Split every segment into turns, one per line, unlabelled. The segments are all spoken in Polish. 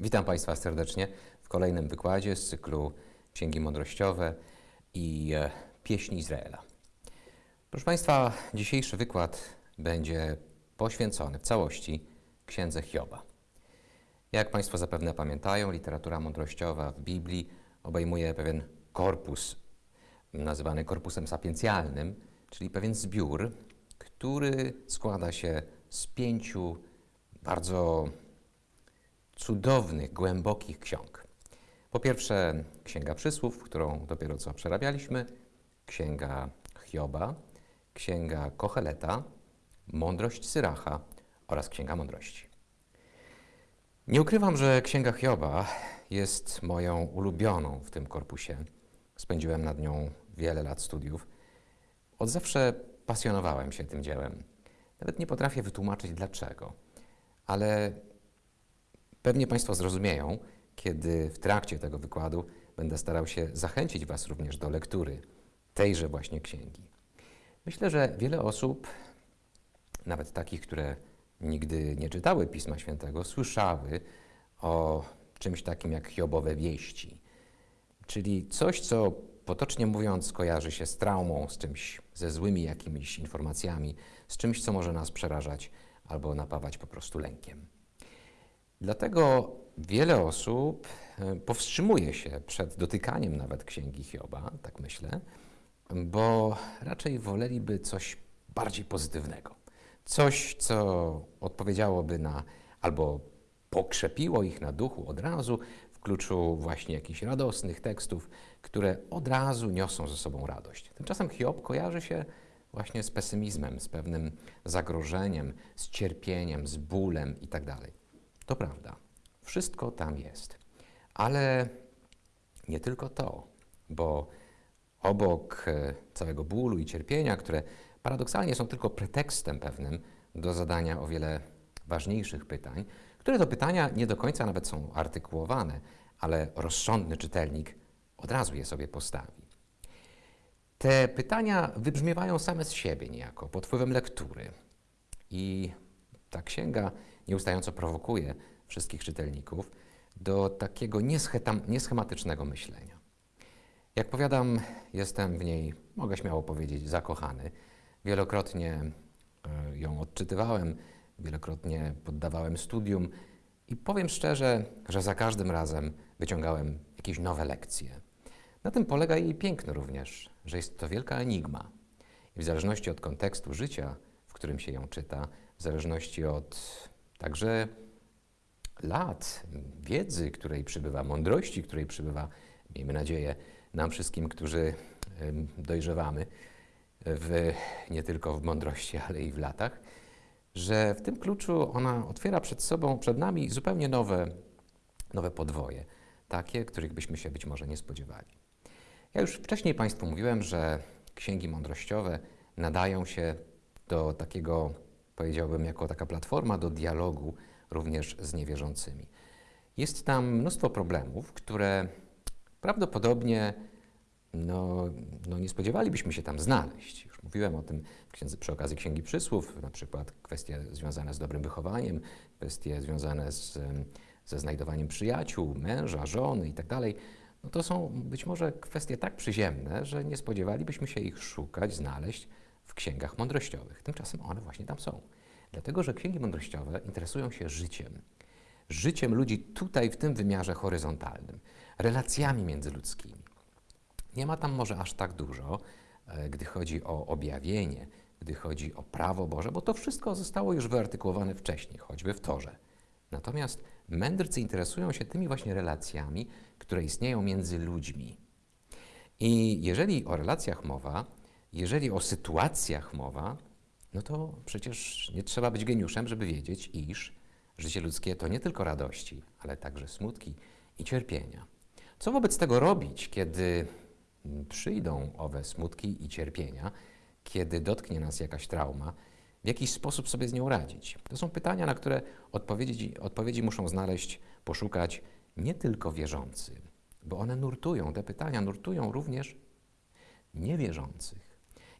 Witam Państwa serdecznie w kolejnym wykładzie z cyklu Księgi Mądrościowe i e, Pieśni Izraela. Proszę Państwa, dzisiejszy wykład będzie poświęcony w całości Księdze Hioba. Jak Państwo zapewne pamiętają, literatura mądrościowa w Biblii obejmuje pewien korpus, nazywany korpusem sapiencjalnym, czyli pewien zbiór, który składa się z pięciu bardzo cudownych, głębokich ksiąg. Po pierwsze, Księga Przysłów, którą dopiero co przerabialiśmy, Księga Hioba, Księga Kocheleta, Mądrość Syracha oraz Księga Mądrości. Nie ukrywam, że Księga Hioba jest moją ulubioną w tym korpusie. Spędziłem nad nią wiele lat studiów. Od zawsze pasjonowałem się tym dziełem. Nawet nie potrafię wytłumaczyć dlaczego, ale pewnie Państwo zrozumieją, kiedy w trakcie tego wykładu będę starał się zachęcić Was również do lektury tejże właśnie księgi. Myślę, że wiele osób, nawet takich, które nigdy nie czytały Pisma Świętego, słyszały o czymś takim jak Hiobowe wieści, czyli coś, co potocznie mówiąc kojarzy się z traumą, z czymś, ze złymi jakimiś informacjami, z czymś, co może nas przerażać albo napawać po prostu lękiem. Dlatego wiele osób e, powstrzymuje się przed dotykaniem nawet księgi Hioba, tak myślę, bo raczej woleliby coś bardziej pozytywnego. Coś, co odpowiedziałoby na albo pokrzepiło ich na duchu od razu w kluczu właśnie jakichś radosnych tekstów, które od razu niosą ze sobą radość. Tymczasem Hiob kojarzy się właśnie z pesymizmem, z pewnym zagrożeniem, z cierpieniem, z bólem itd. To prawda, wszystko tam jest. Ale nie tylko to, bo obok e, całego bólu i cierpienia, które paradoksalnie są tylko pretekstem pewnym do zadania o wiele ważniejszych pytań, które to pytania nie do końca nawet są artykułowane, ale rozsądny czytelnik od razu je sobie postawi. Te pytania wybrzmiewają same z siebie niejako, pod wpływem lektury. I ta księga nieustająco prowokuje wszystkich czytelników do takiego nieschematycznego myślenia. Jak powiadam, jestem w niej, mogę śmiało powiedzieć, zakochany. Wielokrotnie e, ją odczytywałem, wielokrotnie poddawałem studium i powiem szczerze, że za każdym razem wyciągałem jakieś nowe lekcje. Na tym polega jej piękno również, że jest to wielka enigma. I w zależności od kontekstu życia, w którym się ją czyta, w zależności od także lat, wiedzy, której przybywa, mądrości, której przybywa, miejmy nadzieję, nam wszystkim, którzy dojrzewamy w, nie tylko w mądrości, ale i w latach, że w tym kluczu ona otwiera przed sobą, przed nami zupełnie nowe, nowe podwoje, takie, których byśmy się być może nie spodziewali. Ja już wcześniej Państwu mówiłem, że księgi mądrościowe nadają się do takiego, powiedziałbym, jako taka platforma do dialogu również z niewierzącymi. Jest tam mnóstwo problemów, które prawdopodobnie no, no nie spodziewalibyśmy się tam znaleźć. Już mówiłem o tym księdze, przy okazji Księgi Przysłów, na przykład kwestie związane z dobrym wychowaniem, kwestie związane z, ze znajdowaniem przyjaciół, męża, żony itd. Tak no to są być może kwestie tak przyziemne, że nie spodziewalibyśmy się ich szukać, znaleźć w księgach mądrościowych. Tymczasem one właśnie tam są. Dlatego, że księgi mądrościowe interesują się życiem. Życiem ludzi tutaj, w tym wymiarze horyzontalnym, relacjami międzyludzkimi. Nie ma tam może aż tak dużo, e, gdy chodzi o objawienie, gdy chodzi o prawo Boże, bo to wszystko zostało już wyartykułowane wcześniej, choćby w Torze. Natomiast mędrcy interesują się tymi właśnie relacjami, które istnieją między ludźmi. I jeżeli o relacjach mowa, jeżeli o sytuacjach mowa, no to przecież nie trzeba być geniuszem, żeby wiedzieć, iż życie ludzkie to nie tylko radości, ale także smutki i cierpienia. Co wobec tego robić, kiedy przyjdą owe smutki i cierpienia, kiedy dotknie nas jakaś trauma, w jakiś sposób sobie z nią radzić? To są pytania, na które odpowiedzi, odpowiedzi muszą znaleźć, poszukać nie tylko wierzący, bo one nurtują, te pytania nurtują również niewierzących.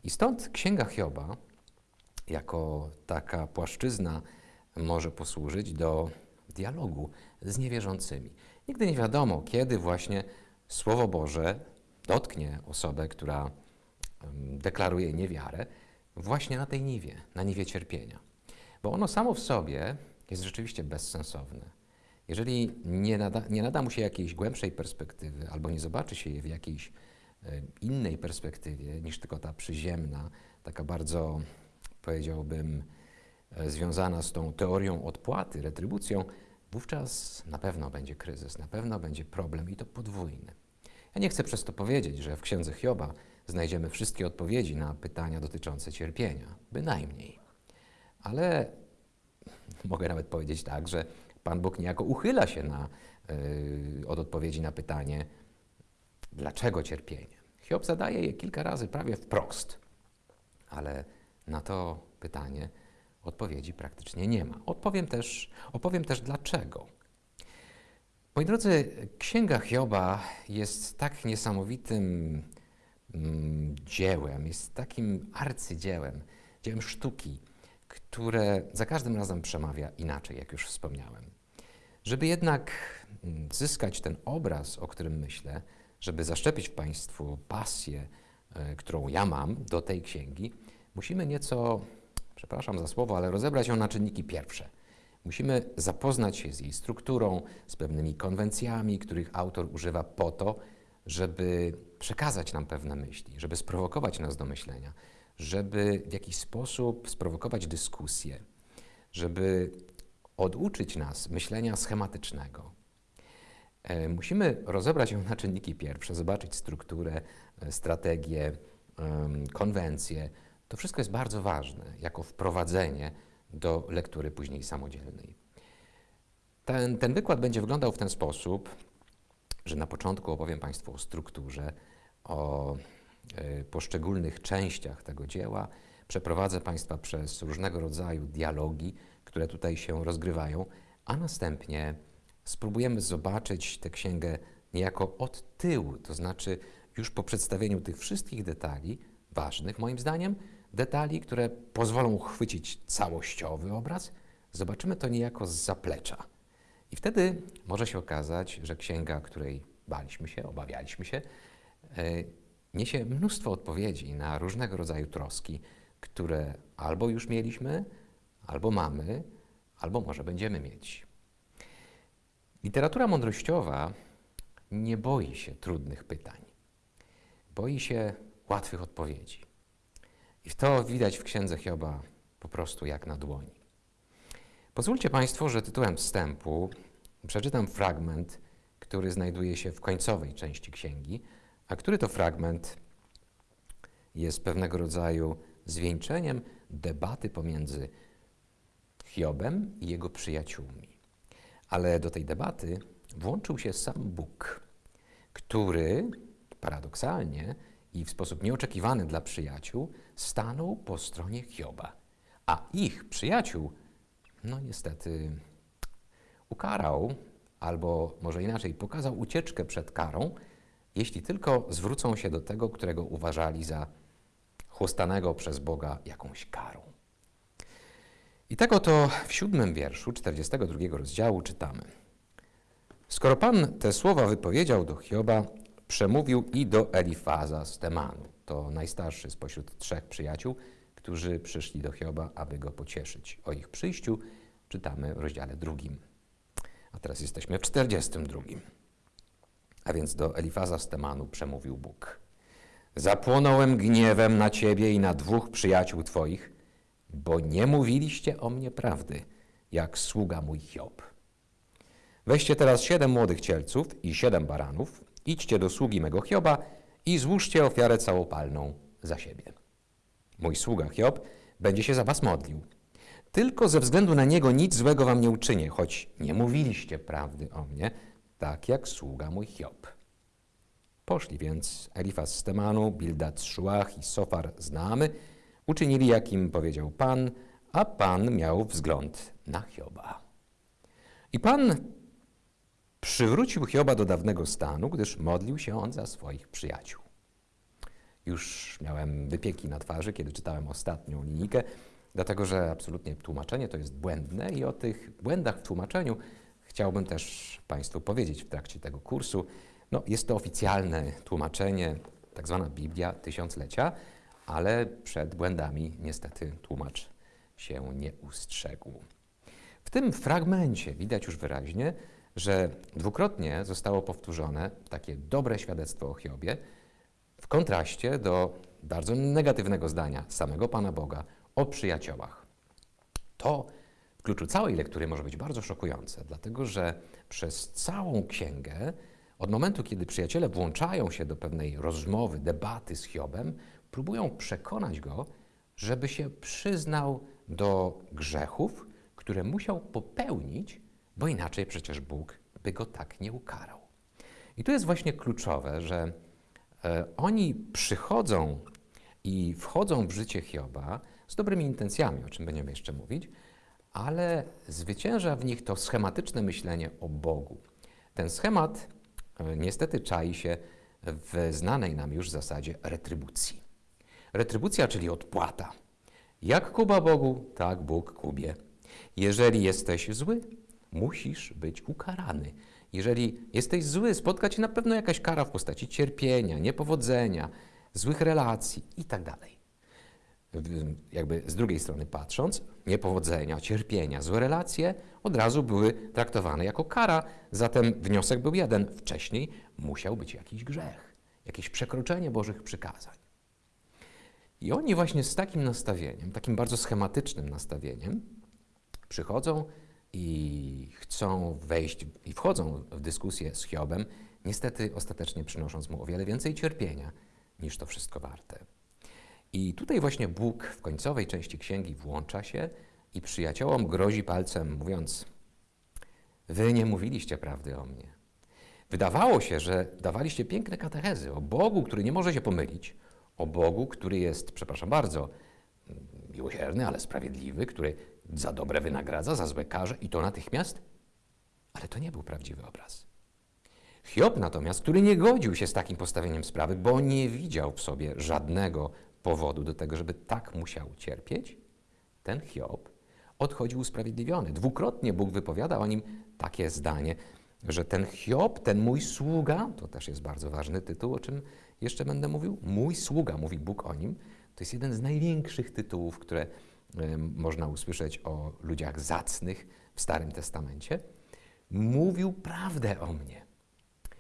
I stąd Księga Hioba jako taka płaszczyzna może posłużyć do dialogu z niewierzącymi. Nigdy nie wiadomo, kiedy właśnie Słowo Boże dotknie osobę, która deklaruje niewiarę, właśnie na tej niwie, na niwie cierpienia. Bo ono samo w sobie jest rzeczywiście bezsensowne. Jeżeli nie nada, nie nada mu się jakiejś głębszej perspektywy, albo nie zobaczy się je w jakiejś innej perspektywie niż tylko ta przyziemna, taka bardzo, powiedziałbym, e, związana z tą teorią odpłaty, retrybucją, wówczas na pewno będzie kryzys, na pewno będzie problem i to podwójny. Ja nie chcę przez to powiedzieć, że w księdze Hioba znajdziemy wszystkie odpowiedzi na pytania dotyczące cierpienia, bynajmniej. Ale mogę nawet powiedzieć tak, że Pan Bóg niejako uchyla się na, yy, od odpowiedzi na pytanie, dlaczego cierpienie. Hiob zadaje je kilka razy prawie wprost, ale na to pytanie odpowiedzi praktycznie nie ma. Odpowiem też, opowiem też dlaczego. Moi drodzy, Księga Hioba jest tak niesamowitym mm, dziełem, jest takim arcydziełem, dziełem sztuki, które za każdym razem przemawia inaczej, jak już wspomniałem. Żeby jednak mm, zyskać ten obraz, o którym myślę, żeby zaszczepić w Państwu pasję, e, którą ja mam do tej księgi, musimy nieco, przepraszam za słowo, ale rozebrać ją na czynniki pierwsze. Musimy zapoznać się z jej strukturą, z pewnymi konwencjami, których autor używa po to, żeby przekazać nam pewne myśli, żeby sprowokować nas do myślenia, żeby w jakiś sposób sprowokować dyskusję, żeby oduczyć nas myślenia schematycznego. E, Musimy rozebrać ją na czynniki pierwsze, zobaczyć strukturę, e, strategię, em, konwencje. To wszystko jest bardzo ważne jako wprowadzenie do lektury później samodzielnej. Ten, ten wykład będzie wyglądał w ten sposób, że na początku opowiem Państwu o strukturze, o e, poszczególnych częściach tego dzieła. Przeprowadzę Państwa przez różnego rodzaju dialogi, które tutaj się rozgrywają, a następnie spróbujemy zobaczyć tę księgę niejako od tyłu, to znaczy już po przedstawieniu tych wszystkich detali, ważnych moim zdaniem, detali, które pozwolą uchwycić całościowy obraz, zobaczymy to niejako z zaplecza. I wtedy może się okazać, że księga, której baliśmy się, obawialiśmy się, e, niesie mnóstwo odpowiedzi na różnego rodzaju troski, które albo już mieliśmy, albo mamy, albo może będziemy mieć. Literatura mądrościowa nie boi się trudnych pytań. Boi się łatwych odpowiedzi. I to widać w księdze Hioba po prostu jak na dłoni. Pozwólcie Państwo, że tytułem wstępu przeczytam fragment, który znajduje się w końcowej części księgi, a który to fragment jest pewnego rodzaju zwieńczeniem debaty pomiędzy Hiobem i jego przyjaciółmi. Ale do tej debaty włączył się sam Bóg, który paradoksalnie i w sposób nieoczekiwany dla przyjaciół stanął po stronie Hioba, a ich przyjaciół, no niestety, ukarał, albo może inaczej, pokazał ucieczkę przed karą, jeśli tylko zwrócą się do tego, którego uważali za chłostanego przez Boga jakąś karą. I tak oto w siódmym wierszu 42 rozdziału czytamy. Skoro Pan te słowa wypowiedział do Hioba, przemówił i do Elifaza z Temanu. To najstarszy spośród trzech przyjaciół, którzy przyszli do Hioba, aby go pocieszyć. O ich przyjściu czytamy w rozdziale drugim. A teraz jesteśmy w 42. A więc do Elifaza z Temanu przemówił Bóg. Zapłonąłem gniewem na ciebie i na dwóch przyjaciół twoich, bo nie mówiliście o mnie prawdy, jak sługa mój Hiob. Weźcie teraz siedem młodych cielców i siedem baranów, idźcie do sługi mego Hioba i złóżcie ofiarę całopalną za siebie. Mój sługa Hiob będzie się za was modlił. Tylko ze względu na niego nic złego wam nie uczynię, choć nie mówiliście prawdy o mnie, tak jak sługa mój Hiob. Poszli więc Elifaz z Temanu, Bildad z Szuach i Sofar z Naamy, uczynili jak im powiedział Pan, a Pan miał wzgląd na Hioba. I Pan przywrócił Hioba do dawnego stanu, gdyż modlił się on za swoich przyjaciół. Już miałem wypieki na twarzy, kiedy czytałem ostatnią linijkę, dlatego że absolutnie tłumaczenie to jest błędne i o tych błędach w tłumaczeniu chciałbym też Państwu powiedzieć w trakcie tego kursu, no, jest to oficjalne tłumaczenie, tak zwana Biblia Tysiąclecia, ale przed błędami niestety tłumacz się nie ustrzegł. W tym fragmencie widać już wyraźnie, że dwukrotnie zostało powtórzone takie dobre świadectwo o Hiobie w kontraście do bardzo negatywnego zdania samego Pana Boga o przyjaciołach. To w kluczu całej lektury może być bardzo szokujące, dlatego że przez całą księgę, od momentu, kiedy przyjaciele włączają się do pewnej rozmowy, debaty z Hiobem, próbują przekonać go, żeby się przyznał do grzechów, które musiał popełnić, bo inaczej przecież Bóg by go tak nie ukarał. I tu jest właśnie kluczowe, że e, oni przychodzą i wchodzą w życie Hioba z dobrymi intencjami, o czym będziemy jeszcze mówić, ale zwycięża w nich to schematyczne myślenie o Bogu. Ten schemat e, niestety czai się w znanej nam już zasadzie retrybucji. Retrybucja, czyli odpłata. Jak Kuba Bogu, tak Bóg Kubie. Jeżeli jesteś zły, musisz być ukarany. Jeżeli jesteś zły, spotka cię na pewno jakaś kara w postaci cierpienia, niepowodzenia, złych relacji itd. Jakby z drugiej strony patrząc, niepowodzenia, cierpienia, złe relacje od razu były traktowane jako kara, zatem wniosek był jeden. Wcześniej musiał być jakiś grzech, jakieś przekroczenie Bożych przykazań. I oni właśnie z takim nastawieniem, takim bardzo schematycznym nastawieniem, przychodzą i chcą wejść i wchodzą w dyskusję z Hiobem, niestety ostatecznie przynosząc mu o wiele więcej cierpienia niż to wszystko warte. I tutaj właśnie Bóg w końcowej części księgi włącza się i przyjaciołom grozi palcem, mówiąc: Wy nie mówiliście prawdy o mnie. Wydawało się, że dawaliście piękne katechezy o Bogu, który nie może się pomylić, o Bogu, który jest, przepraszam bardzo, miłosierny, ale sprawiedliwy, który za dobre wynagradza, za złe karze i to natychmiast. Ale to nie był prawdziwy obraz. Hiob natomiast, który nie godził się z takim postawieniem sprawy, bo nie widział w sobie żadnego powodu do tego, żeby tak musiał cierpieć, ten Hiob odchodził usprawiedliwiony. Dwukrotnie Bóg wypowiada o nim takie zdanie, że ten Hiob, ten mój sługa, to też jest bardzo ważny tytuł, o czym jeszcze będę mówił, mój sługa, mówi Bóg o nim, to jest jeden z największych tytułów, które można usłyszeć o ludziach zacnych w Starym Testamencie. Mówił prawdę o mnie.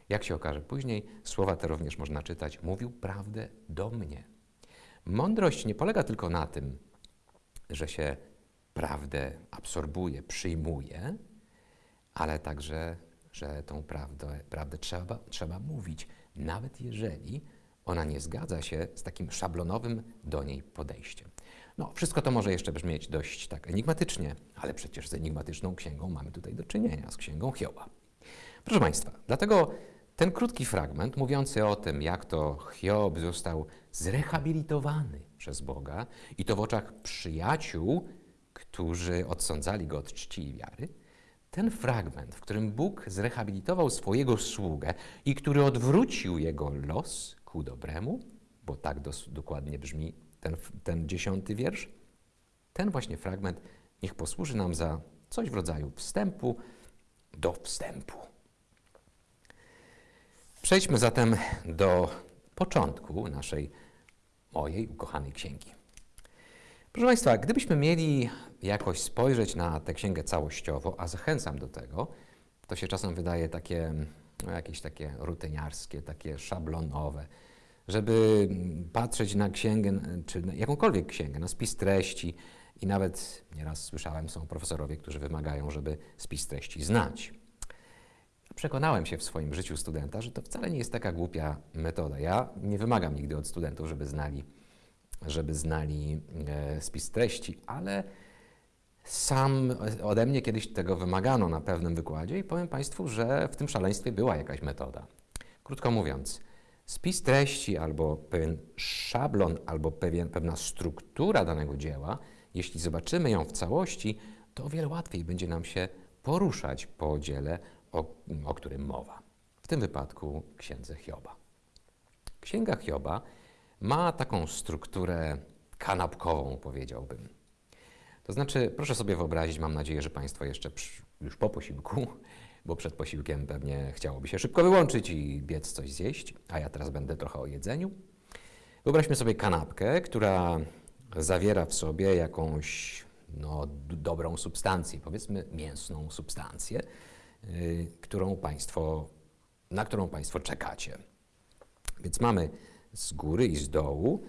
Jak się okaże później, słowa te również można czytać, mówił prawdę do mnie. Mądrość nie polega tylko na tym, że się prawdę absorbuje, przyjmuje, ale także, że tą prawdę, prawdę trzeba, trzeba mówić, nawet jeżeli ona nie zgadza się z takim szablonowym do niej podejściem. No, wszystko to może jeszcze brzmieć dość tak enigmatycznie, ale przecież z enigmatyczną księgą mamy tutaj do czynienia, z księgą Hioba. Proszę Państwa, dlatego ten krótki fragment mówiący o tym, jak to Hiob został zrehabilitowany przez Boga i to w oczach przyjaciół, którzy odsądzali go od czci i wiary, ten fragment, w którym Bóg zrehabilitował swojego sługę i który odwrócił jego los ku dobremu, bo tak dokładnie brzmi ten, ten dziesiąty wiersz, ten właśnie fragment niech posłuży nam za coś w rodzaju wstępu do wstępu. Przejdźmy zatem do początku naszej, mojej ukochanej księgi. Proszę Państwa, gdybyśmy mieli jakoś spojrzeć na tę księgę całościowo, a zachęcam do tego, to się czasem wydaje takie, no, jakieś takie rutyniarskie, takie szablonowe, żeby patrzeć na księgę, czy na jakąkolwiek księgę, na spis treści i nawet nieraz słyszałem, są profesorowie, którzy wymagają, żeby spis treści znać. Przekonałem się w swoim życiu studenta, że to wcale nie jest taka głupia metoda. Ja nie wymagam nigdy od studentów, żeby znali, żeby znali e, spis treści, ale sam ode mnie kiedyś tego wymagano na pewnym wykładzie i powiem Państwu, że w tym szaleństwie była jakaś metoda. Krótko mówiąc, spis treści albo pewien szablon, albo pewien, pewna struktura danego dzieła, jeśli zobaczymy ją w całości, to o wiele łatwiej będzie nam się poruszać po dziele, o, o którym mowa. W tym wypadku księdze Hioba. Księga Hioba ma taką strukturę kanapkową, powiedziałbym. To znaczy, proszę sobie wyobrazić, mam nadzieję, że Państwo jeszcze już po posiłku, bo przed posiłkiem pewnie chciałoby się szybko wyłączyć i biec coś zjeść, a ja teraz będę trochę o jedzeniu. Wyobraźmy sobie kanapkę, która zawiera w sobie jakąś no, dobrą substancję, powiedzmy mięsną substancję, yy, którą państwo, na którą Państwo czekacie. Więc mamy z góry i z dołu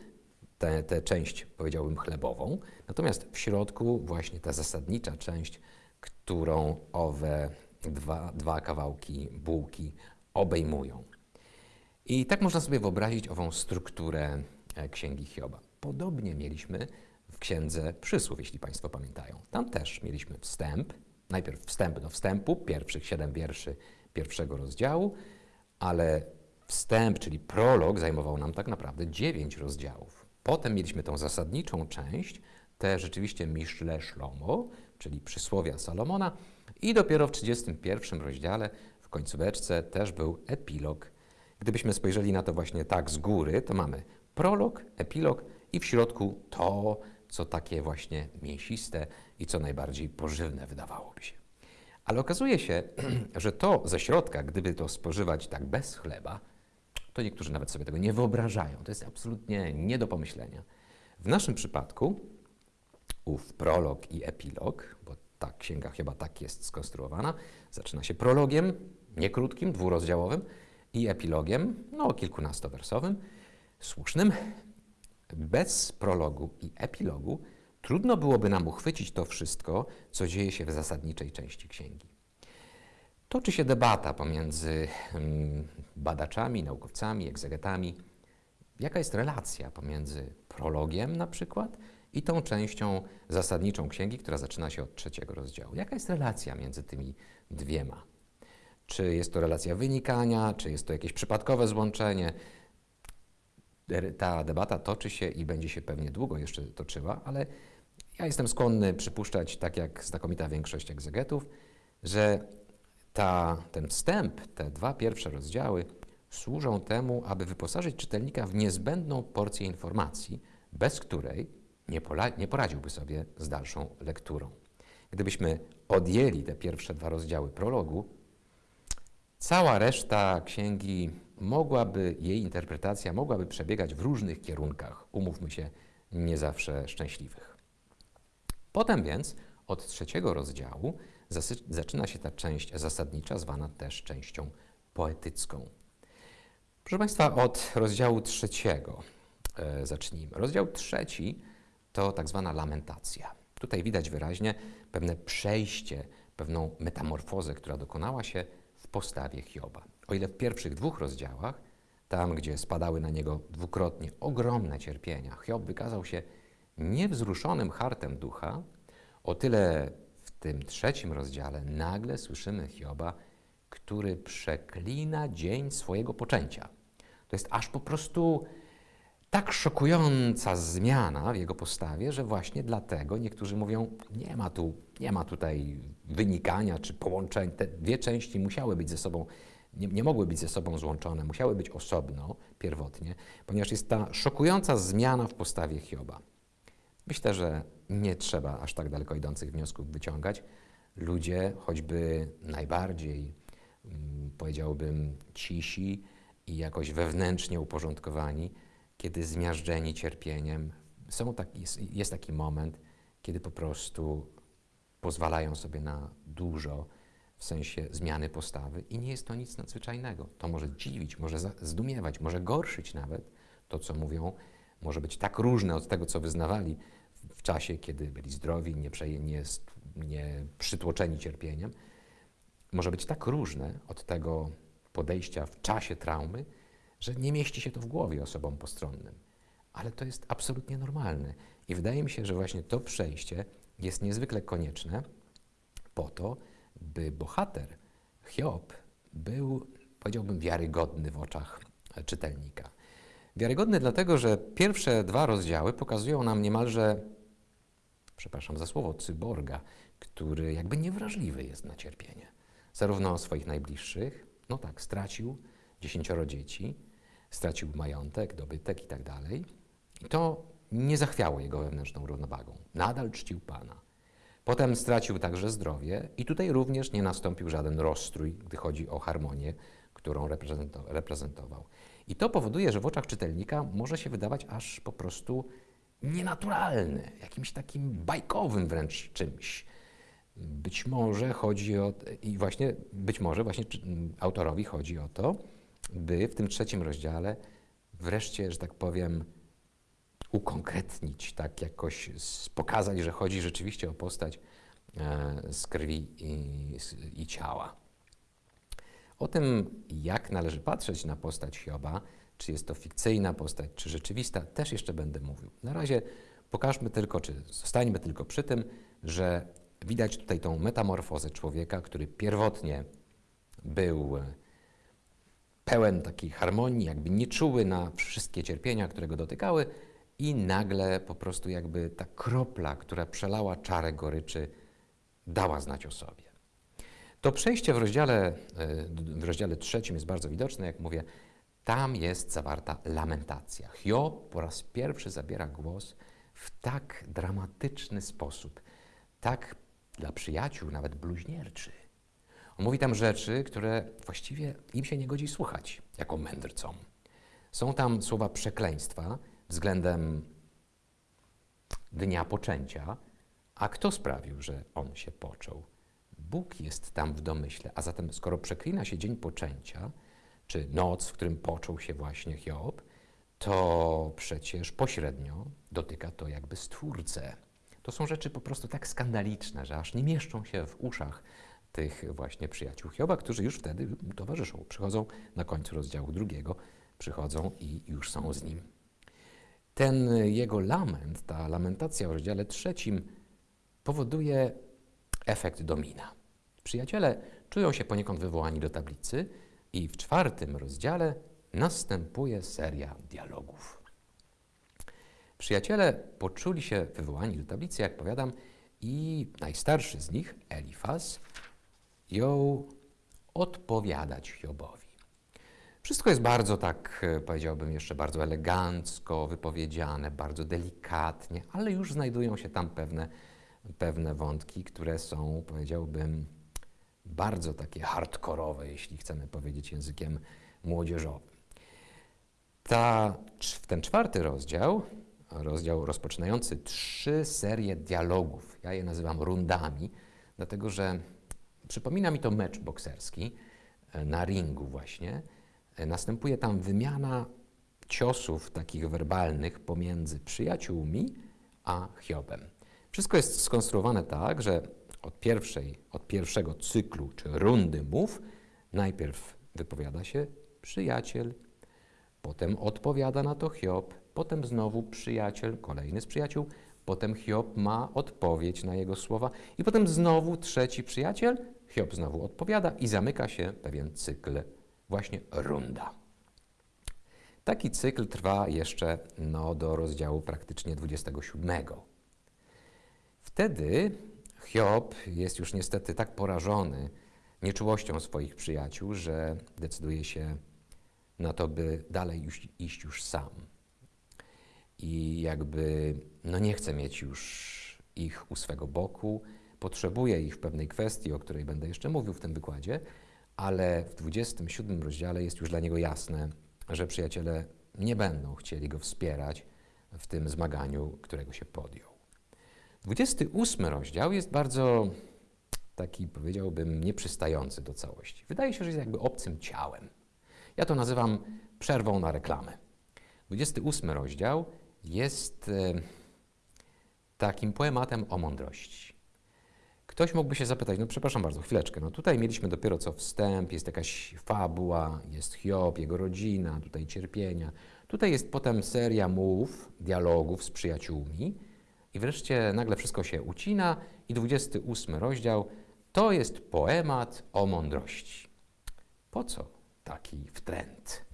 tę tę część, powiedziałbym, chlebową, natomiast w środku właśnie ta zasadnicza część, którą owe dwa, dwa kawałki bułki obejmują. I tak można sobie wyobrazić ową strukturę e, Księgi Hioba. Podobnie mieliśmy w Księdze Przysłów, jeśli Państwo pamiętają. Tam też mieliśmy wstęp, najpierw wstęp do wstępu, pierwszych siedem wierszy pierwszego rozdziału, ale wstęp, czyli prolog, zajmował nam tak naprawdę dziewięć rozdziałów. Potem mieliśmy tą zasadniczą część, te rzeczywiście Miszle Szlomo, czyli przysłowia Salomona i dopiero w 31 rozdziale, w końcóweczce, też był epilog. Gdybyśmy spojrzeli na to właśnie tak z góry, to mamy prolog, epilog i w środku to, co takie właśnie mięsiste i co najbardziej pożywne wydawałoby się. Ale okazuje się, że to ze środka, gdyby to spożywać tak bez chleba, to niektórzy nawet sobie tego nie wyobrażają. To jest absolutnie nie do pomyślenia. W naszym przypadku ów prolog i epilog, bo ta księga chyba tak jest skonstruowana, zaczyna się prologiem, nie krótkim, dwurozdziałowym i epilogiem, no kilkunastowersowym, słusznym. Bez prologu i epilogu trudno byłoby nam uchwycić to wszystko, co dzieje się w zasadniczej części księgi. Toczy się debata pomiędzy mm, badaczami, naukowcami, egzegetami. Jaka jest relacja pomiędzy prologiem na przykład i tą częścią zasadniczą księgi, która zaczyna się od trzeciego rozdziału? Jaka jest relacja między tymi dwiema? Czy jest to relacja wynikania, czy jest to jakieś przypadkowe złączenie? Ta debata toczy się i będzie się pewnie długo jeszcze toczyła, ale ja jestem skłonny przypuszczać, tak jak znakomita większość egzegetów, że ta, ten wstęp, te dwa pierwsze rozdziały służą temu, aby wyposażyć czytelnika w niezbędną porcję informacji, bez której nie, pola, nie poradziłby sobie z dalszą lekturą. Gdybyśmy odjęli te pierwsze dwa rozdziały prologu, cała reszta księgi mogłaby, jej interpretacja mogłaby przebiegać w różnych kierunkach, umówmy się, nie zawsze szczęśliwych. Potem więc od trzeciego rozdziału zaczyna się ta część zasadnicza, zwana też częścią poetycką. Proszę Państwa, od rozdziału trzeciego e, zacznijmy. Rozdział trzeci to tak zwana lamentacja. Tutaj widać wyraźnie pewne przejście, pewną metamorfozę, która dokonała się w postawie Hioba. O ile w pierwszych dwóch rozdziałach, tam gdzie spadały na niego dwukrotnie ogromne cierpienia, Hiob wykazał się niewzruszonym hartem ducha, o tyle tym trzecim rozdziale nagle słyszymy Hioba, który przeklina dzień swojego poczęcia. To jest aż po prostu tak szokująca zmiana w jego postawie, że właśnie dlatego niektórzy mówią, nie ma tu, nie ma tutaj wynikania czy połączeń. Te dwie części musiały być ze sobą, nie, nie mogły być ze sobą złączone, musiały być osobno, pierwotnie, ponieważ jest ta szokująca zmiana w postawie Hioba. Myślę, że nie trzeba aż tak daleko idących wniosków wyciągać. Ludzie, choćby najbardziej, mm, powiedziałbym, cisi i jakoś wewnętrznie uporządkowani, kiedy zmiażdżeni cierpieniem, są taki, jest, taki moment, kiedy po prostu pozwalają sobie na dużo w sensie zmiany postawy i nie jest to nic nadzwyczajnego. To może dziwić, może zdumiewać, może gorszyć nawet to, co mówią, może być tak różne od tego, co wyznawali w- czasie, kiedy byli zdrowi, nie, przeje, nie, nie przytłoczeni cierpieniem. Może być tak różne od tego podejścia w czasie traumy, że nie mieści się to w głowie osobom postronnym. Ale to jest absolutnie normalne. I wydaje mi się, że właśnie to przejście jest niezwykle konieczne po to, by bohater, Hiob, był, powiedziałbym, wiarygodny w oczach czytelnika. Wiarygodny dlatego, że pierwsze dwa rozdziały pokazują nam niemalże, przepraszam za słowo, cyborga, który jakby niewrażliwy jest na cierpienie. Zarówno swoich najbliższych, no tak, stracił dziesięcioro dzieci, stracił majątek, dobytek i tak. I to nie zachwiało jego wewnętrzną równowagą. Nadal czcił Pana. Potem stracił także zdrowie i tutaj również nie nastąpił żaden rozstrój, gdy chodzi o harmonię, którą reprezento- reprezentował. I to powoduje, że w oczach czytelnika może się wydawać aż po prostu nienaturalny, jakimś takim bajkowym wręcz czymś. Być może chodzi o, i właśnie, być może właśnie autorowi chodzi o to, by w tym trzecim rozdziale wreszcie, że tak powiem, ukonkretnić, tak jakoś pokazać, że chodzi rzeczywiście o postać e, z krwi i, i ciała. O tym, jak należy patrzeć na postać Hioba, czy jest to fikcyjna postać, czy rzeczywista, też jeszcze będę mówił. Na razie pokażmy tylko, czy zostańmy tylko przy tym, że widać tutaj tą metamorfozę człowieka, który pierwotnie był e, pełen takiej harmonii, jakby nieczuły na wszystkie cierpienia, które go dotykały i nagle po prostu jakby ta kropla, która przelała czarę goryczy, dała znać o sobie. To przejście w rozdziale, e, w rozdziale trzecim jest bardzo widoczne, jak mówię, tam jest zawarta lamentacja. Hiob po raz pierwszy zabiera głos w tak dramatyczny sposób, tak dla przyjaciół nawet bluźnierczy. On mówi tam rzeczy, które właściwie im się nie godzi słuchać, jako mędrcom. Są tam słowa przekleństwa względem dnia poczęcia, a kto sprawił, że on się począł? Bóg jest tam w domyśle, a zatem skoro przeklina się dzień poczęcia, czy noc, w którym począł się właśnie Hiob, to przecież pośrednio dotyka to jakby Stwórcę. To są rzeczy po prostu tak skandaliczne, że aż nie mieszczą się w uszach tych właśnie przyjaciół Hioba, którzy już wtedy mu towarzyszą. Przychodzą na końcu rozdziału drugiego, przychodzą i już są z nim. Ten jego lament, ta lamentacja w rozdziale trzecim powoduje efekt domina. Przyjaciele czują się poniekąd wywołani do tablicy i w czwartym rozdziale następuje seria dialogów. Przyjaciele poczuli się wywołani do tablicy, jak powiadam, i najstarszy z nich, Elifaz, jął odpowiadać Hiobowi. Wszystko jest bardzo tak, powiedziałbym, jeszcze bardzo elegancko wypowiedziane, bardzo delikatnie, ale już znajdują się tam pewne, pewne wątki, które są, powiedziałbym, bardzo takie hardkorowe, jeśli chcemy powiedzieć językiem młodzieżowym. Ta, ten czwarty rozdział, rozdział rozpoczynający trzy serie dialogów, ja je nazywam rundami, dlatego że przypomina mi to mecz bokserski e, na ringu właśnie. E, Następuje tam wymiana ciosów takich werbalnych pomiędzy przyjaciółmi a Hiobem. Wszystko jest skonstruowane tak, że od, pierwszej, od pierwszego cyklu czy rundy mów najpierw wypowiada się przyjaciel, potem odpowiada na to Hiob, potem znowu przyjaciel, kolejny z przyjaciół, potem Hiob ma odpowiedź na jego słowa i potem znowu trzeci przyjaciel, Hiob znowu odpowiada i zamyka się pewien cykl, właśnie runda. Taki cykl trwa jeszcze no, do rozdziału praktycznie 27. Wtedy Hiob jest już niestety tak porażony nieczułością swoich przyjaciół, że decyduje się na to, by dalej już, iść już sam. I jakby no nie chce mieć już ich u swego boku, potrzebuje ich w pewnej kwestii, o której będę jeszcze mówił w tym wykładzie, ale w 27 rozdziale jest już dla niego jasne, że przyjaciele nie będą chcieli go wspierać w tym zmaganiu, którego się podjął. 28 rozdział jest bardzo taki, powiedziałbym, nieprzystający do całości. Wydaje się, że jest jakby obcym ciałem. Ja to nazywam przerwą na reklamę. 28 rozdział jest e, takim poematem o mądrości. Ktoś mógłby się zapytać, no przepraszam bardzo, chwileczkę, no tutaj mieliśmy dopiero co wstęp, jest jakaś fabuła, jest Hiob, jego rodzina, tutaj cierpienia. Tutaj jest potem seria mów, dialogów z przyjaciółmi i wreszcie nagle wszystko się ucina i 28 rozdział to jest poemat o mądrości. Po co taki wtręt?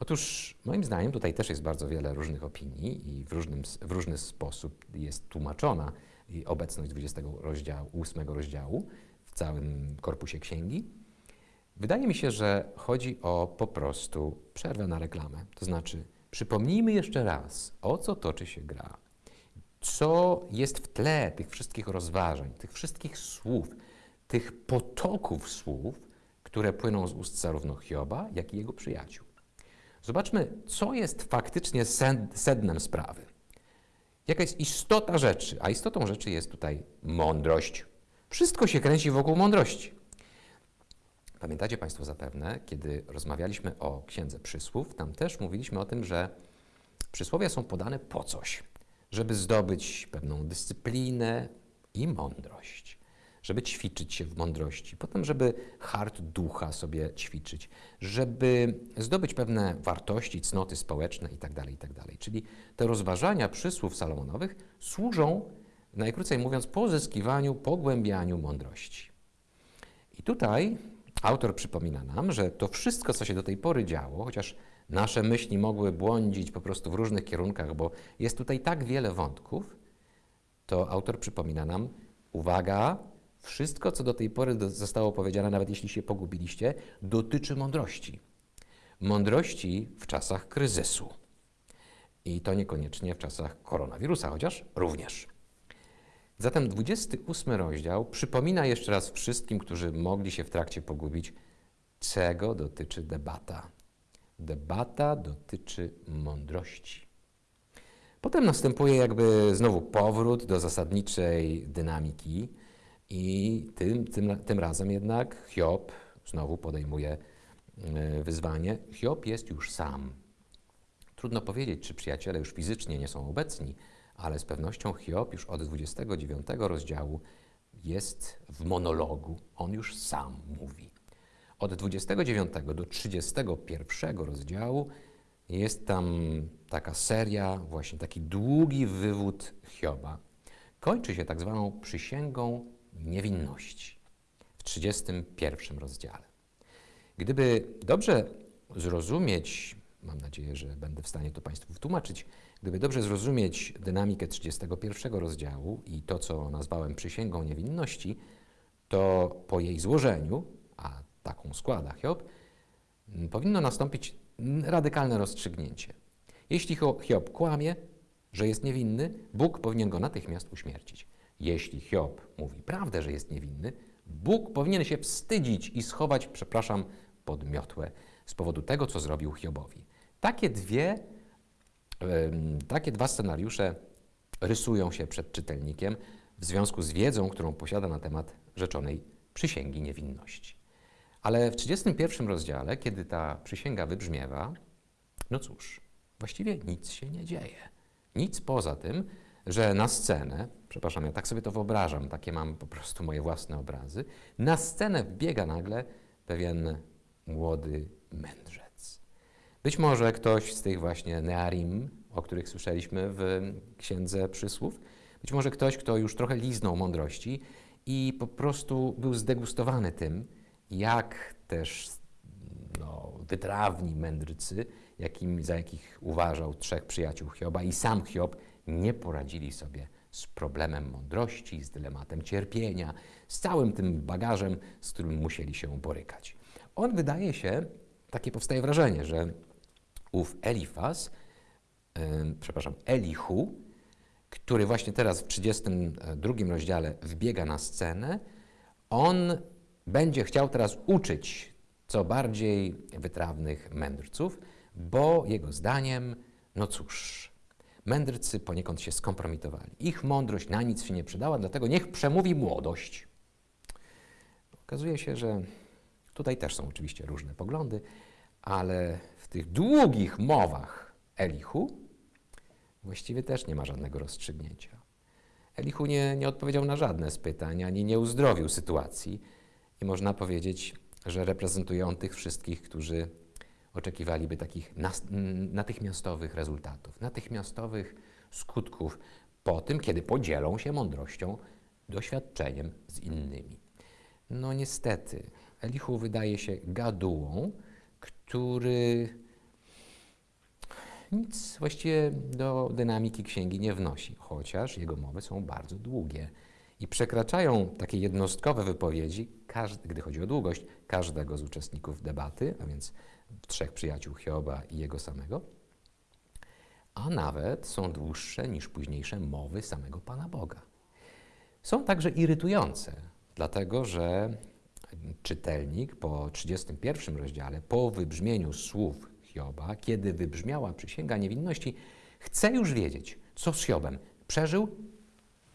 Otóż moim zdaniem tutaj też jest bardzo wiele różnych opinii i w, różnym, w różny sposób jest tłumaczona obecność 20 rozdziału, 8 rozdziału w całym korpusie księgi. Wydaje mi się, że chodzi o po prostu przerwę na reklamę. To znaczy, przypomnijmy jeszcze raz, o co toczy się gra. Co jest w tle tych wszystkich rozważań, tych wszystkich słów, tych potoków słów, które płyną z ust zarówno Hioba, jak i jego przyjaciół. Zobaczmy, co jest faktycznie sednem sprawy. Jaka jest istota rzeczy? A istotą rzeczy jest tutaj mądrość. Wszystko się kręci wokół mądrości. Pamiętacie Państwo zapewne, kiedy rozmawialiśmy o Księdze Przysłów, tam też mówiliśmy o tym, że przysłowia są podane po coś, żeby zdobyć pewną dyscyplinę i mądrość, żeby ćwiczyć się w mądrości, potem, żeby hart ducha sobie ćwiczyć, żeby zdobyć pewne wartości, cnoty społeczne itd., tak itd. Tak Czyli te rozważania przysłów salomonowych służą, najkrócej mówiąc, pozyskiwaniu, pogłębianiu mądrości. I tutaj Autor przypomina nam, że to wszystko, co się do tej pory działo, chociaż nasze myśli mogły błądzić po prostu w różnych kierunkach, bo jest tutaj tak wiele wątków, to autor przypomina nam, uwaga, wszystko, co do tej pory zostało powiedziane, nawet jeśli się pogubiliście, dotyczy mądrości. Mądrości w czasach kryzysu. I to niekoniecznie w czasach koronawirusa, chociaż również. Zatem 28 rozdział przypomina jeszcze raz wszystkim, którzy mogli się w trakcie pogubić, czego dotyczy debata. Debata dotyczy mądrości. Potem następuje jakby znowu powrót do zasadniczej dynamiki i tym, tym, tym razem jednak Hiob znowu podejmuje e, wyzwanie. Hiob jest już sam. Trudno powiedzieć, czy przyjaciele już fizycznie nie są obecni, ale z pewnością Hiob już od 29 rozdziału jest w monologu. On już sam mówi. Od 29 do 31 rozdziału jest tam taka seria, właśnie taki długi wywód Hioba. Kończy się tak zwaną przysięgą niewinności w 31 rozdziale. Gdyby dobrze zrozumieć, mam nadzieję, że będę w stanie to Państwu wytłumaczyć, Gdyby dobrze zrozumieć dynamikę 31 rozdziału i to, co nazwałem przysięgą niewinności, to po jej złożeniu, a taką składa Hiob, powinno nastąpić radykalne rozstrzygnięcie. Jeśli Hiob kłamie, że jest niewinny, Bóg powinien go natychmiast uśmiercić. Jeśli Hiob mówi prawdę, że jest niewinny, Bóg powinien się wstydzić i schować, przepraszam, pod miotłę z powodu tego, co zrobił Hiobowi. Takie dwie takie dwa scenariusze rysują się przed czytelnikiem w związku z wiedzą, którą posiada na temat rzeczonej przysięgi niewinności. Ale w 31 rozdziale, kiedy ta przysięga wybrzmiewa, no cóż, właściwie nic się nie dzieje. Nic poza tym, że na scenę, przepraszam, ja tak sobie to wyobrażam, takie mam po prostu moje własne obrazy, na scenę wbiega nagle pewien młody mędrzec. Być może ktoś z tych właśnie Nearim, o których słyszeliśmy w Księdze Przysłów, być może ktoś, kto już trochę liznął mądrości i po prostu był zdegustowany tym, jak też no, wytrawni mędrcy, jakim, za jakich uważał trzech przyjaciół Hioba i sam Hiob, nie poradzili sobie z problemem mądrości, z dylematem cierpienia, z całym tym bagażem, z którym musieli się borykać. On wydaje się, takie powstaje wrażenie, że ów Elifaz, yy, przepraszam, Elihu, który właśnie teraz w 32 rozdziale wbiega na scenę, on będzie chciał teraz uczyć co bardziej wytrawnych mędrców, bo jego zdaniem, no cóż, mędrcy poniekąd się skompromitowali. Ich mądrość na nic się nie przydała, dlatego niech przemówi młodość. Okazuje się, że tutaj też są oczywiście różne poglądy, ale w tych długich mowach Elihu właściwie też nie ma żadnego rozstrzygnięcia. Elihu nie, nie odpowiedział na żadne z pytań, ani nie uzdrowił sytuacji i można powiedzieć, że reprezentuje on tych wszystkich, którzy oczekiwaliby takich natychmiastowych rezultatów, natychmiastowych skutków po tym, kiedy podzielą się mądrością, doświadczeniem z innymi. No niestety, Elihu wydaje się gadułą, który nic właściwie do dynamiki księgi nie wnosi, chociaż jego mowy są bardzo długie i przekraczają takie jednostkowe wypowiedzi, każdy, gdy chodzi o długość, każdego z uczestników debaty, a więc trzech przyjaciół Hioba i jego samego. a nawet są dłuższe niż późniejsze mowy samego Pana Boga. Są także irytujące, dlatego że czytelnik po 31 rozdziale, po wybrzmieniu słów Hioba, kiedy wybrzmiała przysięga niewinności, chce już wiedzieć, co z Hiobem przeżył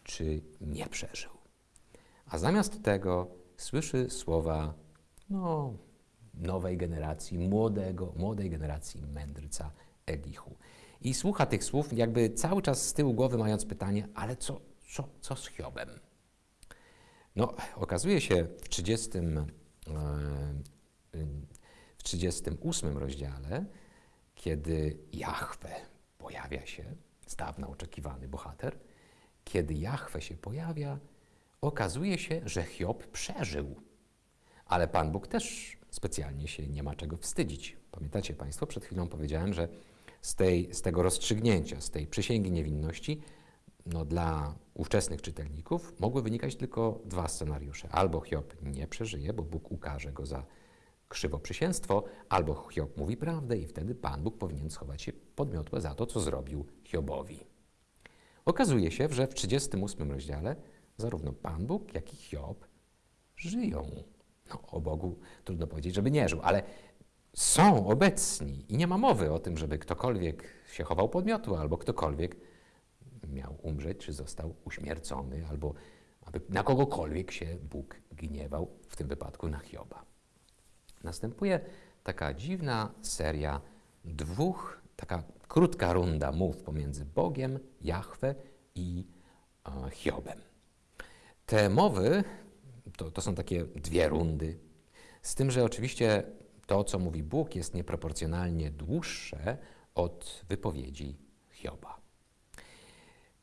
czy nie przeżył. A zamiast tego słyszy słowa no, nowej generacji, młodego, młodej generacji mędrca Elichu. I słucha tych słów, jakby cały czas z tyłu głowy mając pytanie, ale co, co, co z Hiobem? No, okazuje się w 30, e, w 38 rozdziale, kiedy Jahwe pojawia się, z dawna oczekiwany bohater, kiedy Jahwe się pojawia, okazuje się, że Hiob przeżył. Ale Pan Bóg też specjalnie się nie ma czego wstydzić. Pamiętacie Państwo, przed chwilą powiedziałem, że z, tej, z tego rozstrzygnięcia, z tej przysięgi niewinności, no, dla ówczesnych czytelników mogły wynikać tylko dwa scenariusze. Albo Hiob nie przeżyje, bo Bóg ukaże go za krzywoprzysięstwo, albo Hiob mówi prawdę i wtedy Pan Bóg powinien schować się podmiotłe za to, co zrobił Hiobowi. Okazuje się, że w 38 rozdziale zarówno Pan Bóg, jak i Hiob żyją. No, o Bogu trudno powiedzieć, żeby nie żył, ale są obecni i nie ma mowy o tym, żeby ktokolwiek się chował podmiotu albo ktokolwiek miał umrzeć, czy został uśmiercony, albo aby na kogokolwiek się Bóg gniewał, w tym wypadku na Hioba. Następuje taka dziwna seria dwóch, taka krótka runda mów pomiędzy Bogiem, Jahwe i e, Hiobem. Te mowy to, to są takie dwie rundy, z tym, że oczywiście to, co mówi Bóg, jest nieproporcjonalnie dłuższe od wypowiedzi Hioba.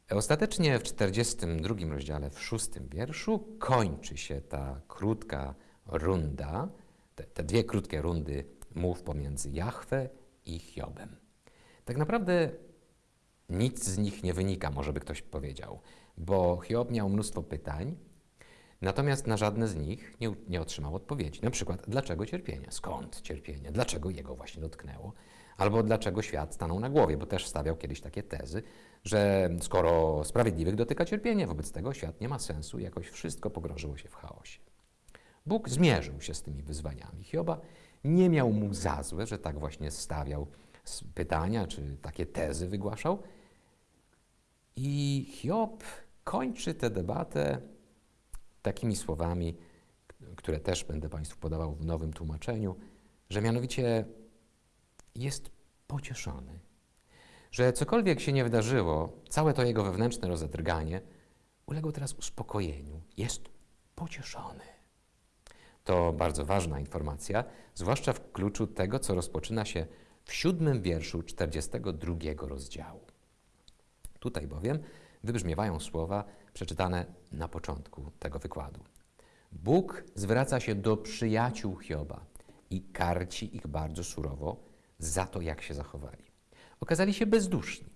Ostatecznie w 42 rozdziale, w szóstym wierszu, kończy się ta krótka runda, te, te dwie krótkie rundy mów pomiędzy Jahwe i Hiobem. Tak naprawdę nic z nich nie wynika, może by ktoś powiedział, bo Hiob miał mnóstwo pytań, natomiast na żadne z nich nie, nie otrzymał odpowiedzi. Na przykład, dlaczego cierpienie? Skąd cierpienie? Dlaczego jego właśnie dotknęło? Albo dlaczego świat stanął na głowie, bo też stawiał kiedyś takie tezy, że skoro sprawiedliwych dotyka cierpienie, wobec tego świat nie ma sensu, jakoś wszystko pogrążyło się w chaosie. Bóg zmierzył się z tymi wyzwaniami. Hioba nie miał mu za złe, że tak właśnie stawiał pytania, czy takie tezy wygłaszał. I Hiob kończy tę debatę takimi słowami, które też będę Państwu podawał w nowym tłumaczeniu, że mianowicie jest pocieszony, że cokolwiek się nie wydarzyło, całe to jego wewnętrzne rozedrganie uległo teraz uspokojeniu. Jest pocieszony. To bardzo ważna informacja, zwłaszcza w kluczu tego, co rozpoczyna się w siódmym wierszu 42 rozdziału. Tutaj bowiem wybrzmiewają słowa przeczytane na początku tego wykładu. Bóg zwraca się do przyjaciół Hioba i karci ich bardzo surowo za to, jak się zachowali. Okazali się bezduszni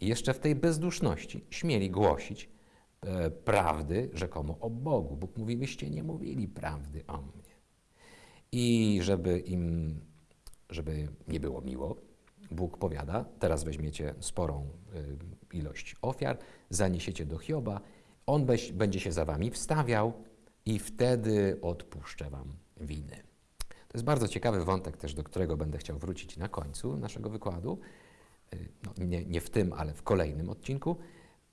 i jeszcze w tej bezduszności śmieli głosić e, prawdy rzekomo o Bogu. Bóg mówi, wyście nie mówili prawdy o mnie. I żeby im, żeby nie było miło, Bóg powiada, teraz weźmiecie sporą y, ilość ofiar, zaniesiecie do Hioba, on beś, będzie się za wami wstawiał i wtedy odpuszczę wam winy. To jest bardzo ciekawy wątek też, do którego będę chciał wrócić na końcu naszego wykładu. Y, no, nie, nie w tym, ale w kolejnym odcinku.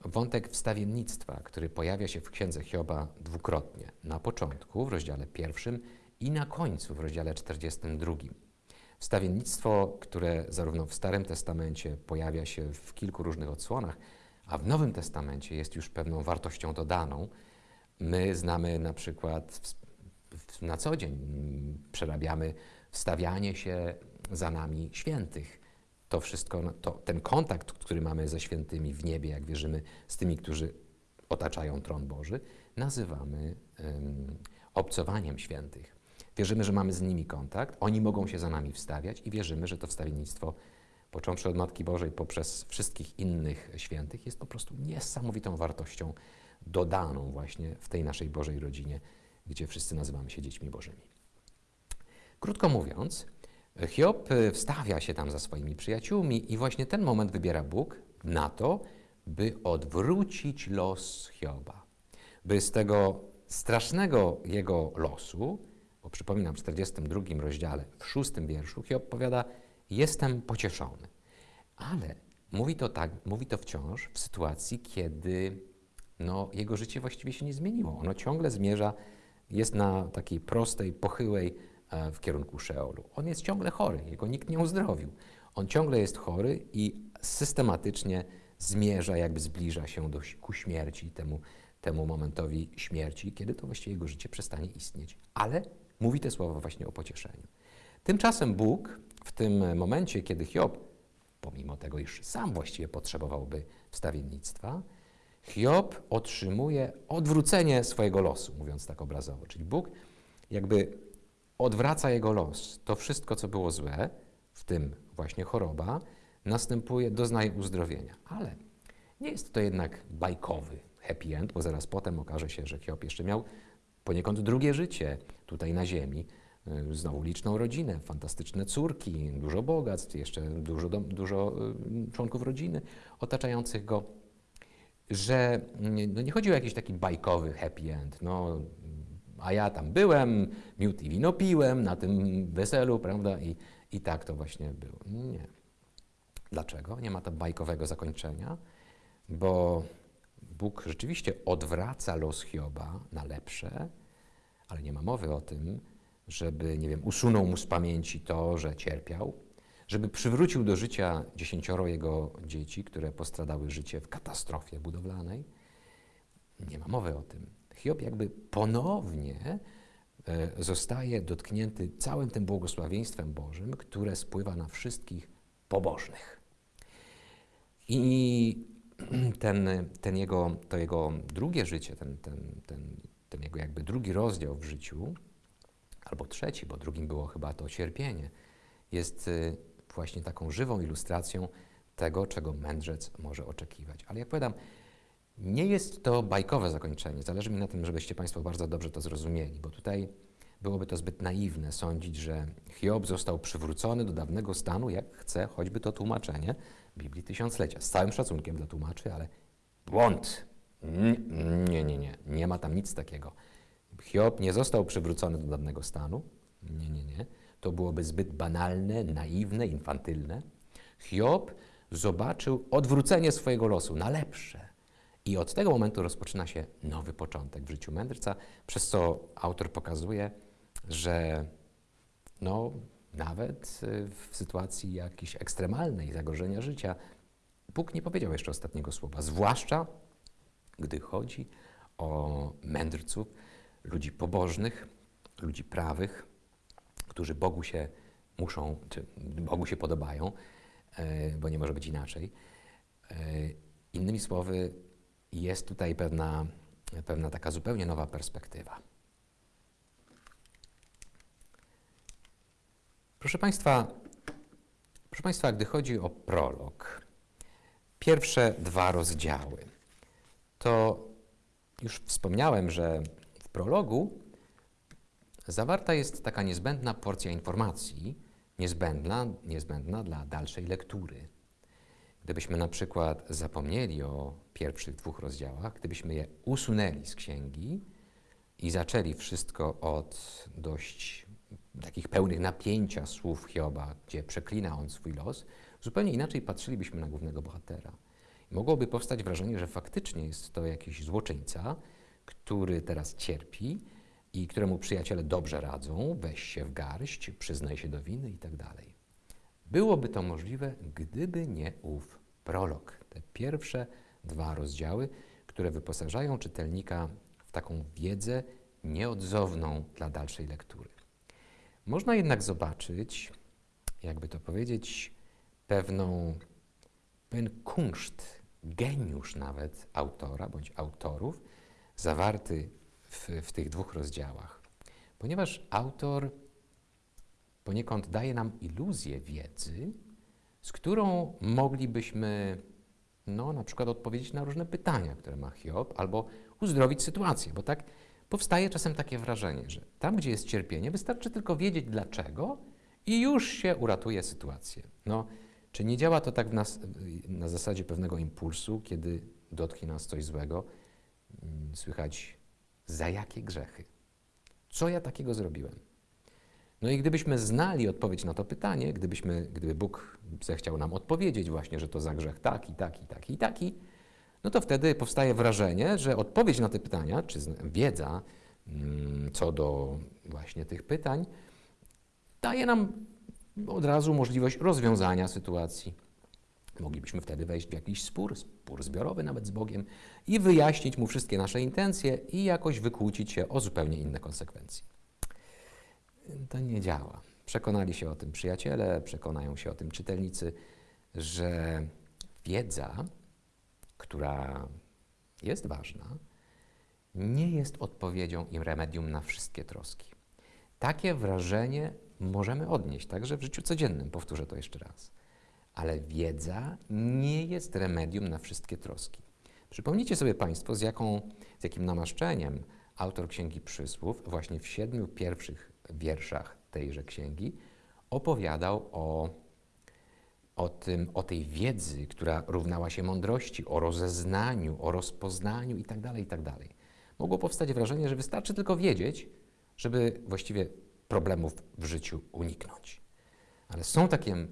Wątek wstawiennictwa, który pojawia się w księdze Hioba dwukrotnie. Na początku, w rozdziale pierwszym i na końcu, w rozdziale 42. Wstawiennictwo, które zarówno w Starym Testamencie pojawia się w kilku różnych odsłonach, a w Nowym Testamencie jest już pewną wartością dodaną. My znamy na przykład na co dzień, przerabiamy wstawianie się za nami świętych. To wszystko, to, ten kontakt, który mamy ze świętymi w niebie, jak wierzymy, z tymi, którzy otaczają tron Boży, nazywamy um, obcowaniem świętych. Wierzymy, że mamy z nimi kontakt, oni mogą się za nami wstawiać i wierzymy, że to wstawiennictwo, począwszy od Matki Bożej poprzez wszystkich innych świętych, jest po prostu niesamowitą wartością dodaną właśnie w tej naszej Bożej rodzinie, gdzie wszyscy nazywamy się dziećmi Bożymi. Krótko mówiąc, Hiob wstawia się tam za swoimi przyjaciółmi i właśnie ten moment wybiera Bóg na to, by odwrócić los Hioba. By z tego strasznego jego losu, bo przypominam w 42 rozdziale, w szóstym wierszu, Hiob powiada, jestem pocieszony. Ale mówi to tak, mówi to wciąż w sytuacji, kiedy no, jego życie właściwie się nie zmieniło. Ono ciągle zmierza, jest na takiej prostej, pochyłej e, w kierunku Szeolu. On jest ciągle chory, jego nikt nie uzdrowił. On ciągle jest chory i systematycznie zmierza, jakby zbliża się do, ku śmierci, temu, temu momentowi śmierci, kiedy to właściwie jego życie przestanie istnieć. Ale mówi te słowa właśnie o pocieszeniu. Tymczasem Bóg w tym momencie, kiedy Hiob, pomimo tego, iż sam właściwie potrzebowałby wstawiennictwa, Hiob otrzymuje odwrócenie swojego losu, mówiąc tak obrazowo. Czyli Bóg jakby odwraca jego los. To wszystko, co było złe, w tym właśnie choroba, następuje, doznaje uzdrowienia. Ale nie jest to jednak bajkowy happy end, bo zaraz potem okaże się, że Hiob jeszcze miał poniekąd drugie życie tutaj na ziemi. Y, Znowu liczną rodzinę, fantastyczne córki, dużo bogactw, jeszcze dużo, dużo y, członków rodziny otaczających go że mm, no nie chodzi o jakiś taki bajkowy happy end, no, a ja tam byłem, miód i wino piłem na tym weselu, prawda, i, i tak to właśnie było. Nie. Dlaczego? Nie ma to bajkowego zakończenia, bo Bóg rzeczywiście odwraca los Hioba na lepsze, ale nie ma mowy o tym, żeby, nie wiem, usunął mu z pamięci to, że cierpiał, żeby przywrócił do życia dziesięcioro jego dzieci, które postradały życie w katastrofie budowlanej. Nie ma mowy o tym. Hiob jakby ponownie e, zostaje dotknięty całym tym błogosławieństwem Bożym, które spływa na wszystkich pobożnych. I ten, ten jego, to jego drugie życie, ten, ten, ten, ten jego jakby drugi rozdział w życiu, albo trzeci, bo drugim było chyba to cierpienie, jest y, właśnie taką żywą ilustracją tego, czego mędrzec może oczekiwać. Ale jak powiadam, nie jest to bajkowe zakończenie. Zależy mi na tym, żebyście Państwo bardzo dobrze to zrozumieli, bo tutaj byłoby to zbyt naiwne sądzić, że Hiob został przywrócony do dawnego stanu, jak chce choćby to tłumaczenie Biblii Tysiąclecia. Z całym szacunkiem dla tłumaczy, ale błąd. Nie, nie, nie. Nie ma tam nic takiego. Hiob nie został przywrócony do dawnego stanu. Nie, nie, nie. To byłoby zbyt banalne, naiwne, infantylne. Hiob zobaczył odwrócenie swojego losu na lepsze. I od tego momentu rozpoczyna się nowy początek w życiu mędrca, przez co autor pokazuje, że no, nawet y, w sytuacji jakiejś ekstremalnej zagrożenia życia, Bóg nie powiedział jeszcze ostatniego słowa, zwłaszcza gdy chodzi o mędrców, ludzi pobożnych, ludzi prawych, którzy Bogu się muszą, czy Bogu się podobają, e, bo nie może być inaczej. E, Innymi słowy, jest tutaj pewna, pewna taka zupełnie nowa perspektywa. Proszę Państwa, proszę Państwa, gdy chodzi o prolog, pierwsze dwa rozdziały, to już wspomniałem, że w prologu zawarta jest taka niezbędna porcja informacji, niezbędna, niezbędna dla dalszej lektury. Gdybyśmy na przykład zapomnieli o pierwszych dwóch rozdziałach, gdybyśmy je usunęli z księgi i zaczęli wszystko od dość takich pełnych napięcia słów Hioba, gdzie przeklina on swój los, zupełnie inaczej patrzylibyśmy na głównego bohatera. Mogłoby powstać wrażenie, że faktycznie jest to jakiś złoczyńca, który teraz cierpi i któremu przyjaciele dobrze radzą, weź się w garść, przyznaj się do winy i tak. Byłoby to możliwe, gdyby nie ów prolog, te pierwsze dwa rozdziały, które wyposażają czytelnika w taką wiedzę nieodzowną dla dalszej lektury. Można jednak zobaczyć, jakby to powiedzieć, pewną, pewien kunszt, geniusz nawet autora bądź autorów, zawarty w, w tych dwóch rozdziałach. Ponieważ autor poniekąd daje nam iluzję wiedzy, z którą moglibyśmy no, na przykład odpowiedzieć na różne pytania, które ma Hiob, albo uzdrowić sytuację, bo tak powstaje czasem takie wrażenie, że tam, gdzie jest cierpienie, wystarczy tylko wiedzieć dlaczego i już się uratuje sytuację. No, czy nie działa to tak nas, na zasadzie pewnego impulsu, kiedy dotknie nas coś złego? Mm, Słychać, za jakie grzechy? Co ja takiego zrobiłem? No i gdybyśmy znali odpowiedź na to pytanie, gdybyśmy, gdyby Bóg zechciał nam odpowiedzieć właśnie, że to za grzech taki, taki, taki i taki, no to wtedy powstaje wrażenie, że odpowiedź na te pytania, czy wiedza mm, co do właśnie tych pytań, daje nam od razu możliwość rozwiązania sytuacji. Moglibyśmy wtedy wejść w jakiś spór, spór zbiorowy nawet z Bogiem i wyjaśnić mu wszystkie nasze intencje i jakoś wykłócić się o zupełnie inne konsekwencje. To nie działa. Przekonali się o tym przyjaciele, przekonają się o tym czytelnicy, że wiedza, która jest ważna, nie jest odpowiedzią i remedium na wszystkie troski. Takie wrażenie możemy odnieść także w życiu codziennym, powtórzę to jeszcze raz. Ale wiedza nie jest remedium na wszystkie troski. Przypomnijcie sobie Państwo, z, jaką, z jakim namaszczeniem autor Księgi Przysłów właśnie w siedmiu pierwszych wierszach tejże księgi opowiadał o, o, tym, o tej wiedzy, która równała się mądrości, o rozeznaniu, o rozpoznaniu itd., itd. Mogło powstać wrażenie, że wystarczy tylko wiedzieć, żeby właściwie problemów w życiu uniknąć. Ale są takie,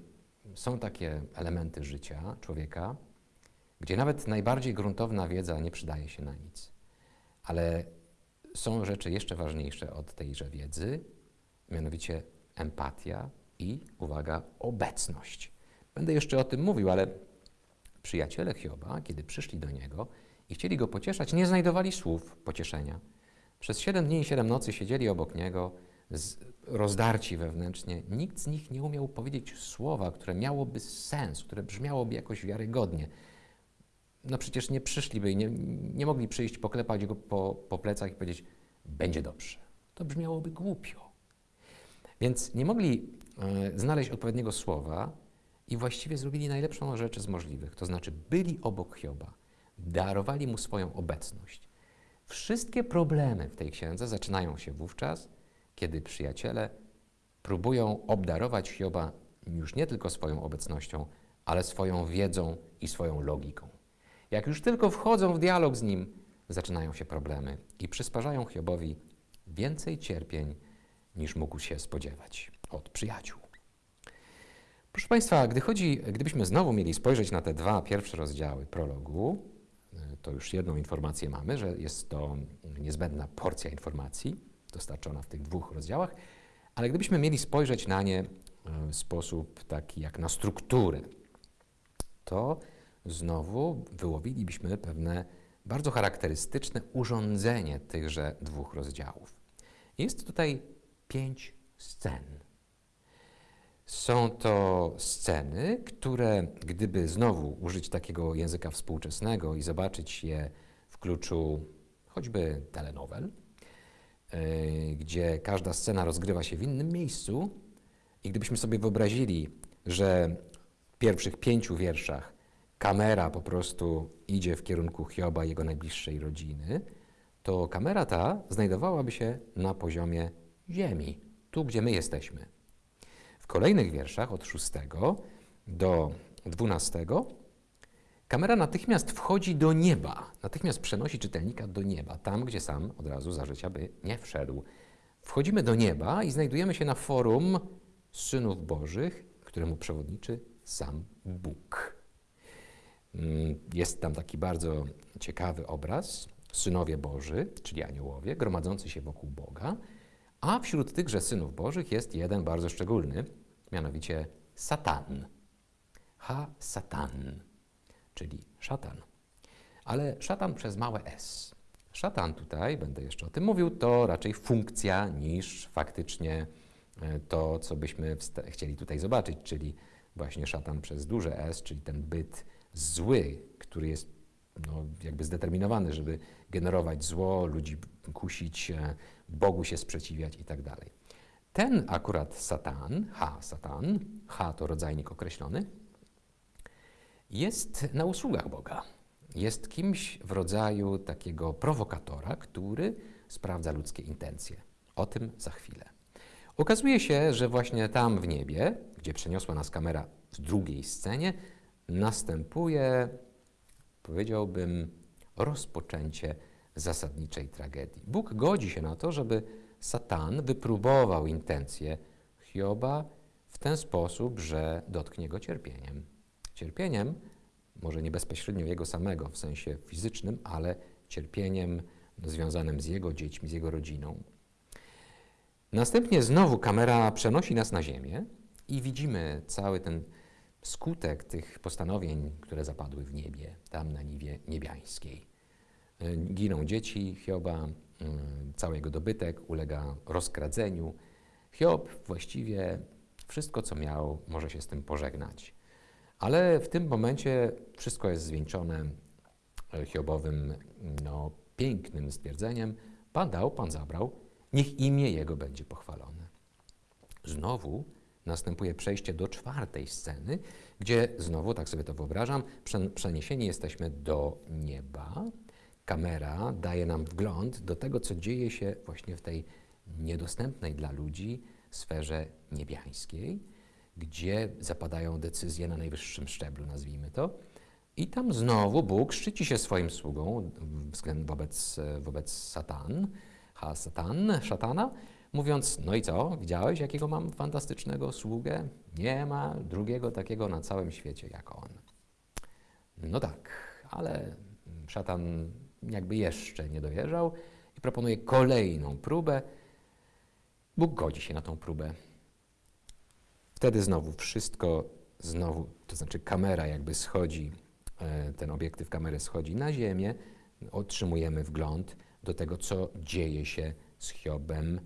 są takie elementy życia człowieka, gdzie nawet najbardziej gruntowna wiedza nie przydaje się na nic. Ale są rzeczy jeszcze ważniejsze od tejże wiedzy, mianowicie empatia i, uwaga, obecność. Będę jeszcze o tym mówił, ale przyjaciele Hioba, kiedy przyszli do niego i chcieli go pocieszać, nie znajdowali słów pocieszenia. Przez siedem dni i siedem nocy siedzieli obok niego, rozdarci wewnętrznie. Nikt z nich nie umiał powiedzieć słowa, które miałoby sens, które brzmiałoby jakoś wiarygodnie. No przecież nie przyszliby i nie, nie mogli przyjść, poklepać go po, po plecach i powiedzieć, będzie dobrze. To brzmiałoby głupio. Więc nie mogli e, znaleźć odpowiedniego słowa i właściwie zrobili najlepszą rzecz z możliwych. To znaczy byli obok Hioba, darowali mu swoją obecność. Wszystkie problemy w tej księdze zaczynają się wówczas, kiedy przyjaciele próbują obdarować Hioba już nie tylko swoją obecnością, ale swoją wiedzą i swoją logiką. Jak już tylko wchodzą w dialog z nim, zaczynają się problemy i przysparzają Hiobowi więcej cierpień, niż mógł się spodziewać od przyjaciół. Proszę Państwa, gdy chodzi, gdybyśmy znowu mieli spojrzeć na te dwa pierwsze rozdziały prologu, to już jedną informację mamy, że jest to niezbędna porcja informacji dostarczona w tych dwóch rozdziałach, ale gdybyśmy mieli spojrzeć na nie w sposób taki jak na strukturę, to znowu wyłowilibyśmy pewne bardzo charakterystyczne urządzenie tychże dwóch rozdziałów. Jest tutaj pięć scen. Są to sceny, które, gdyby znowu użyć takiego języka współczesnego i zobaczyć je w kluczu choćby telenowel, yy, gdzie każda scena rozgrywa się w innym miejscu, i gdybyśmy sobie wyobrazili, że w pierwszych pięciu wierszach kamera po prostu idzie w kierunku Hioba i jego najbliższej rodziny, to kamera ta znajdowałaby się na poziomie Ziemi, tu gdzie my jesteśmy. W kolejnych wierszach od 6 do 12 kamera natychmiast wchodzi do nieba, natychmiast przenosi czytelnika do nieba, tam gdzie sam od razu za życia by nie wszedł. Wchodzimy do nieba i znajdujemy się na forum synów Bożych, któremu przewodniczy sam Bóg. Jest tam taki bardzo ciekawy obraz, synowie Boży, czyli aniołowie, gromadzący się wokół Boga, a wśród tychże synów Bożych jest jeden bardzo szczególny, mianowicie Satan. Ha, Satan, czyli szatan. Ale szatan przez małe s. Szatan tutaj, będę jeszcze o tym mówił, to raczej funkcja niż faktycznie to, co byśmy chcieli tutaj zobaczyć, czyli właśnie szatan przez duże s, czyli ten byt zły, który jest no, jakby zdeterminowany, żeby generować zło, ludzi kusić, Bogu się sprzeciwiać i tak dalej. Ten akurat Satan, ha, Satan, ha to rodzajnik określony, jest na usługach Boga. Jest kimś w rodzaju takiego prowokatora, który sprawdza ludzkie intencje. O tym za chwilę. Okazuje się, że właśnie tam w niebie, gdzie przeniosła nas kamera w drugiej scenie, następuje, powiedziałbym, rozpoczęcie zasadniczej tragedii. Bóg godzi się na to, żeby Satan wypróbował intencje Hioba w ten sposób, że dotknie go cierpieniem. Cierpieniem, może nie bezpośrednio jego samego w sensie fizycznym, ale cierpieniem związanym z jego dziećmi, z jego rodziną. Następnie znowu kamera przenosi nas na ziemię i widzimy cały ten skutek tych postanowień, które zapadły w niebie, tam na niwie niebiańskiej. E, giną dzieci Hioba, mm, cały jego dobytek ulega rozkradzeniu. Hiob właściwie wszystko, co miał, może się z tym pożegnać. Ale w tym momencie wszystko jest zwieńczone e, Hiobowym no, pięknym stwierdzeniem: Pan dał, Pan zabrał, niech imię Jego będzie pochwalone. Znowu następuje przejście do czwartej sceny, gdzie znowu, tak sobie to wyobrażam, przeniesieni jesteśmy do nieba. Kamera daje nam wgląd do tego, co dzieje się właśnie w tej niedostępnej dla ludzi sferze niebiańskiej, gdzie zapadają decyzje na najwyższym szczeblu, nazwijmy to. I tam znowu Bóg szczyci się swoim sługą wobec, wobec Satan, ha Satan, szatana, mówiąc, no i co, widziałeś, jakiego mam fantastycznego sługę? Nie ma drugiego takiego na całym świecie jak on. No tak, ale szatan jakby jeszcze nie dowierzał i proponuje kolejną próbę. Bóg godzi się na tą próbę. Wtedy znowu wszystko, znowu, to znaczy kamera jakby schodzi, e, ten obiektyw kamery schodzi na ziemię, otrzymujemy wgląd do tego, co dzieje się z Hiobem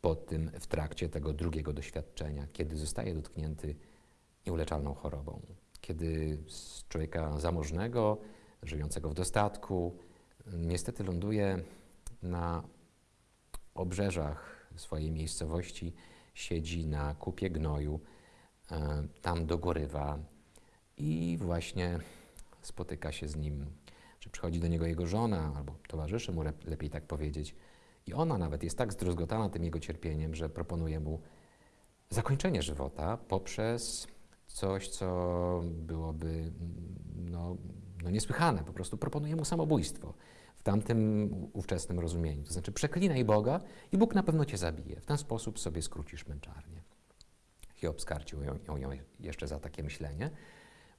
po tym, w trakcie tego drugiego doświadczenia, kiedy zostaje dotknięty nieuleczalną chorobą. Kiedy z człowieka zamożnego, żyjącego w dostatku, niestety ląduje na obrzeżach swojej miejscowości, siedzi na kupie gnoju, e, tam dogorywa i właśnie spotyka się z nim, czy przychodzi do niego jego żona, albo towarzyszy mu, lepiej tak powiedzieć. I ona nawet jest tak zdruzgotana tym jego cierpieniem, że proponuje mu zakończenie żywota poprzez coś, co byłoby no, no niesłychane. Po prostu proponuje mu samobójstwo w tamtym ówczesnym rozumieniu. To znaczy przeklinaj Boga i Bóg na pewno cię zabije. W ten sposób sobie skrócisz męczarnię. Hiob skarcił ją, ją, ją jeszcze za takie myślenie,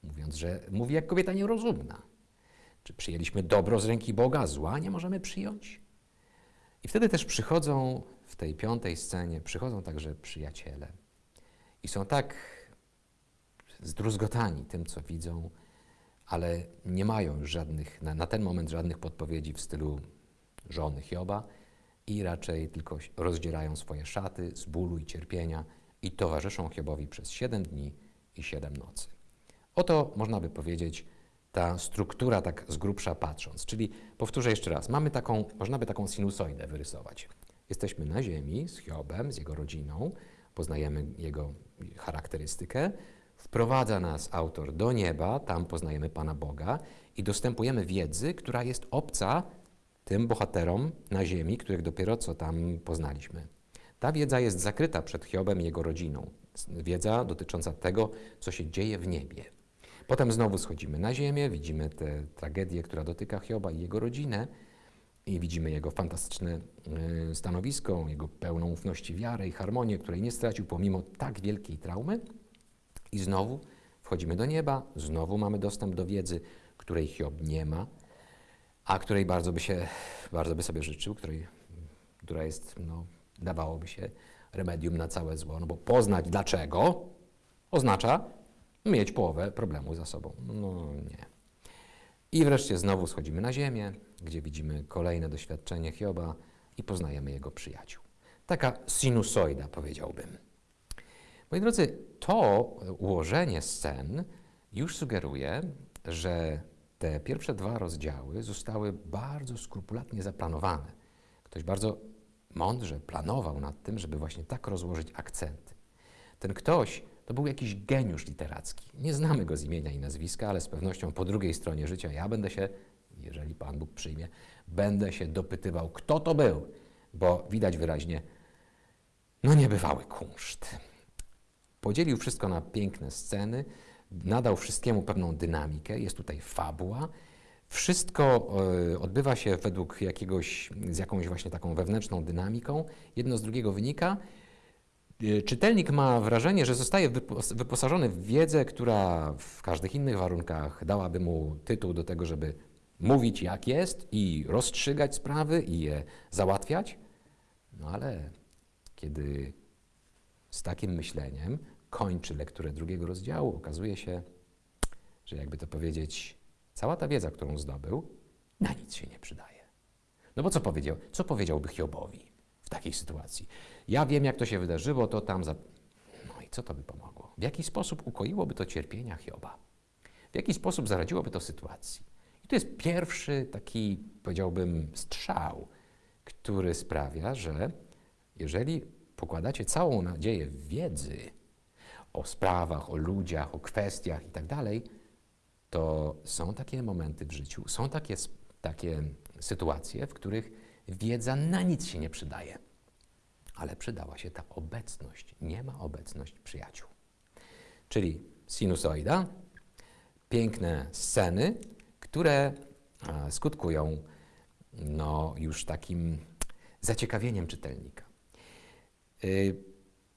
mówiąc, że mówi jak kobieta nierozumna. Czy przyjęliśmy dobro z ręki Boga, zła nie możemy przyjąć? I wtedy też przychodzą w tej piątej scenie, przychodzą także przyjaciele. I są tak zdruzgotani tym, co widzą, ale nie mają już żadnych, na, na ten moment żadnych podpowiedzi w stylu żony Hioba i raczej tylko rozdzierają swoje szaty z bólu i cierpienia i towarzyszą Hiobowi przez siedem dni i siedem nocy. Oto można by powiedzieć ta struktura tak z grubsza patrząc. Czyli powtórzę jeszcze raz, mamy taką, można by taką sinusoidę wyrysować. Jesteśmy na ziemi z Hiobem, z jego rodziną, poznajemy jego charakterystykę, Wprowadza nas autor do nieba, tam poznajemy Pana Boga i dostępujemy wiedzy, która jest obca tym bohaterom na ziemi, których dopiero co tam poznaliśmy. Ta wiedza jest zakryta przed Hiobem i jego rodziną. Wiedza dotycząca tego, co się dzieje w niebie. Potem znowu schodzimy na ziemię, widzimy tę tragedię, która dotyka Hioba i jego rodzinę i widzimy jego fantastyczne y, stanowisko, jego pełną ufności wiarę i harmonię, której nie stracił pomimo tak wielkiej traumy. I znowu wchodzimy do nieba, znowu mamy dostęp do wiedzy, której Hiob nie ma, a której bardzo by, się, bardzo by sobie życzył, której, która jest, no, dawałoby się remedium na całe zło, no bo poznać dlaczego oznacza mieć połowę problemu za sobą. No nie. I wreszcie znowu schodzimy na ziemię, gdzie widzimy kolejne doświadczenie Hioba i poznajemy jego przyjaciół. Taka sinusoida, powiedziałbym. Moi drodzy, to ułożenie scen już sugeruje, że te pierwsze dwa rozdziały zostały bardzo skrupulatnie zaplanowane. Ktoś bardzo mądrze planował nad tym, żeby właśnie tak rozłożyć akcenty. Ten ktoś to był jakiś geniusz literacki. Nie znamy go z imienia i nazwiska, ale z pewnością po drugiej stronie życia ja będę się, jeżeli Pan Bóg przyjmie, będę się dopytywał, kto to był, bo widać wyraźnie, No niebywały kunszt. Podzielił wszystko na piękne sceny, nadał wszystkiemu pewną dynamikę, jest tutaj fabuła. Wszystko e, odbywa się według jakiegoś, z jakąś właśnie taką wewnętrzną dynamiką. Jedno z drugiego wynika. E, Czytelnik ma wrażenie, że zostaje wypos- wyposażony w wiedzę, która w każdych innych warunkach dałaby mu tytuł do tego, żeby mówić jak jest i rozstrzygać sprawy i je załatwiać. No ale kiedy z takim myśleniem kończy lekturę drugiego rozdziału, okazuje się, że jakby to powiedzieć, cała ta wiedza, którą zdobył, na nic się nie przydaje. No bo co powiedział? Co powiedziałby Hiobowi w takiej sytuacji? Ja wiem, jak to się wydarzyło, to tam za... No i co to by pomogło? W jaki sposób ukoiłoby to cierpienia Hioba? W jaki sposób zaradziłoby to sytuacji? I to jest pierwszy taki, powiedziałbym, strzał, który sprawia, że jeżeli pokładacie całą nadzieję w wiedzy o sprawach, o ludziach, o kwestiach i tak dalej, to są takie momenty w życiu, są takie, takie sytuacje, w których wiedza na nic się nie przydaje. Ale przydała się ta obecność. Nie ma obecność przyjaciół. Czyli sinusoida, piękne sceny, które skutkują no, już takim zaciekawieniem czytelnika. Y,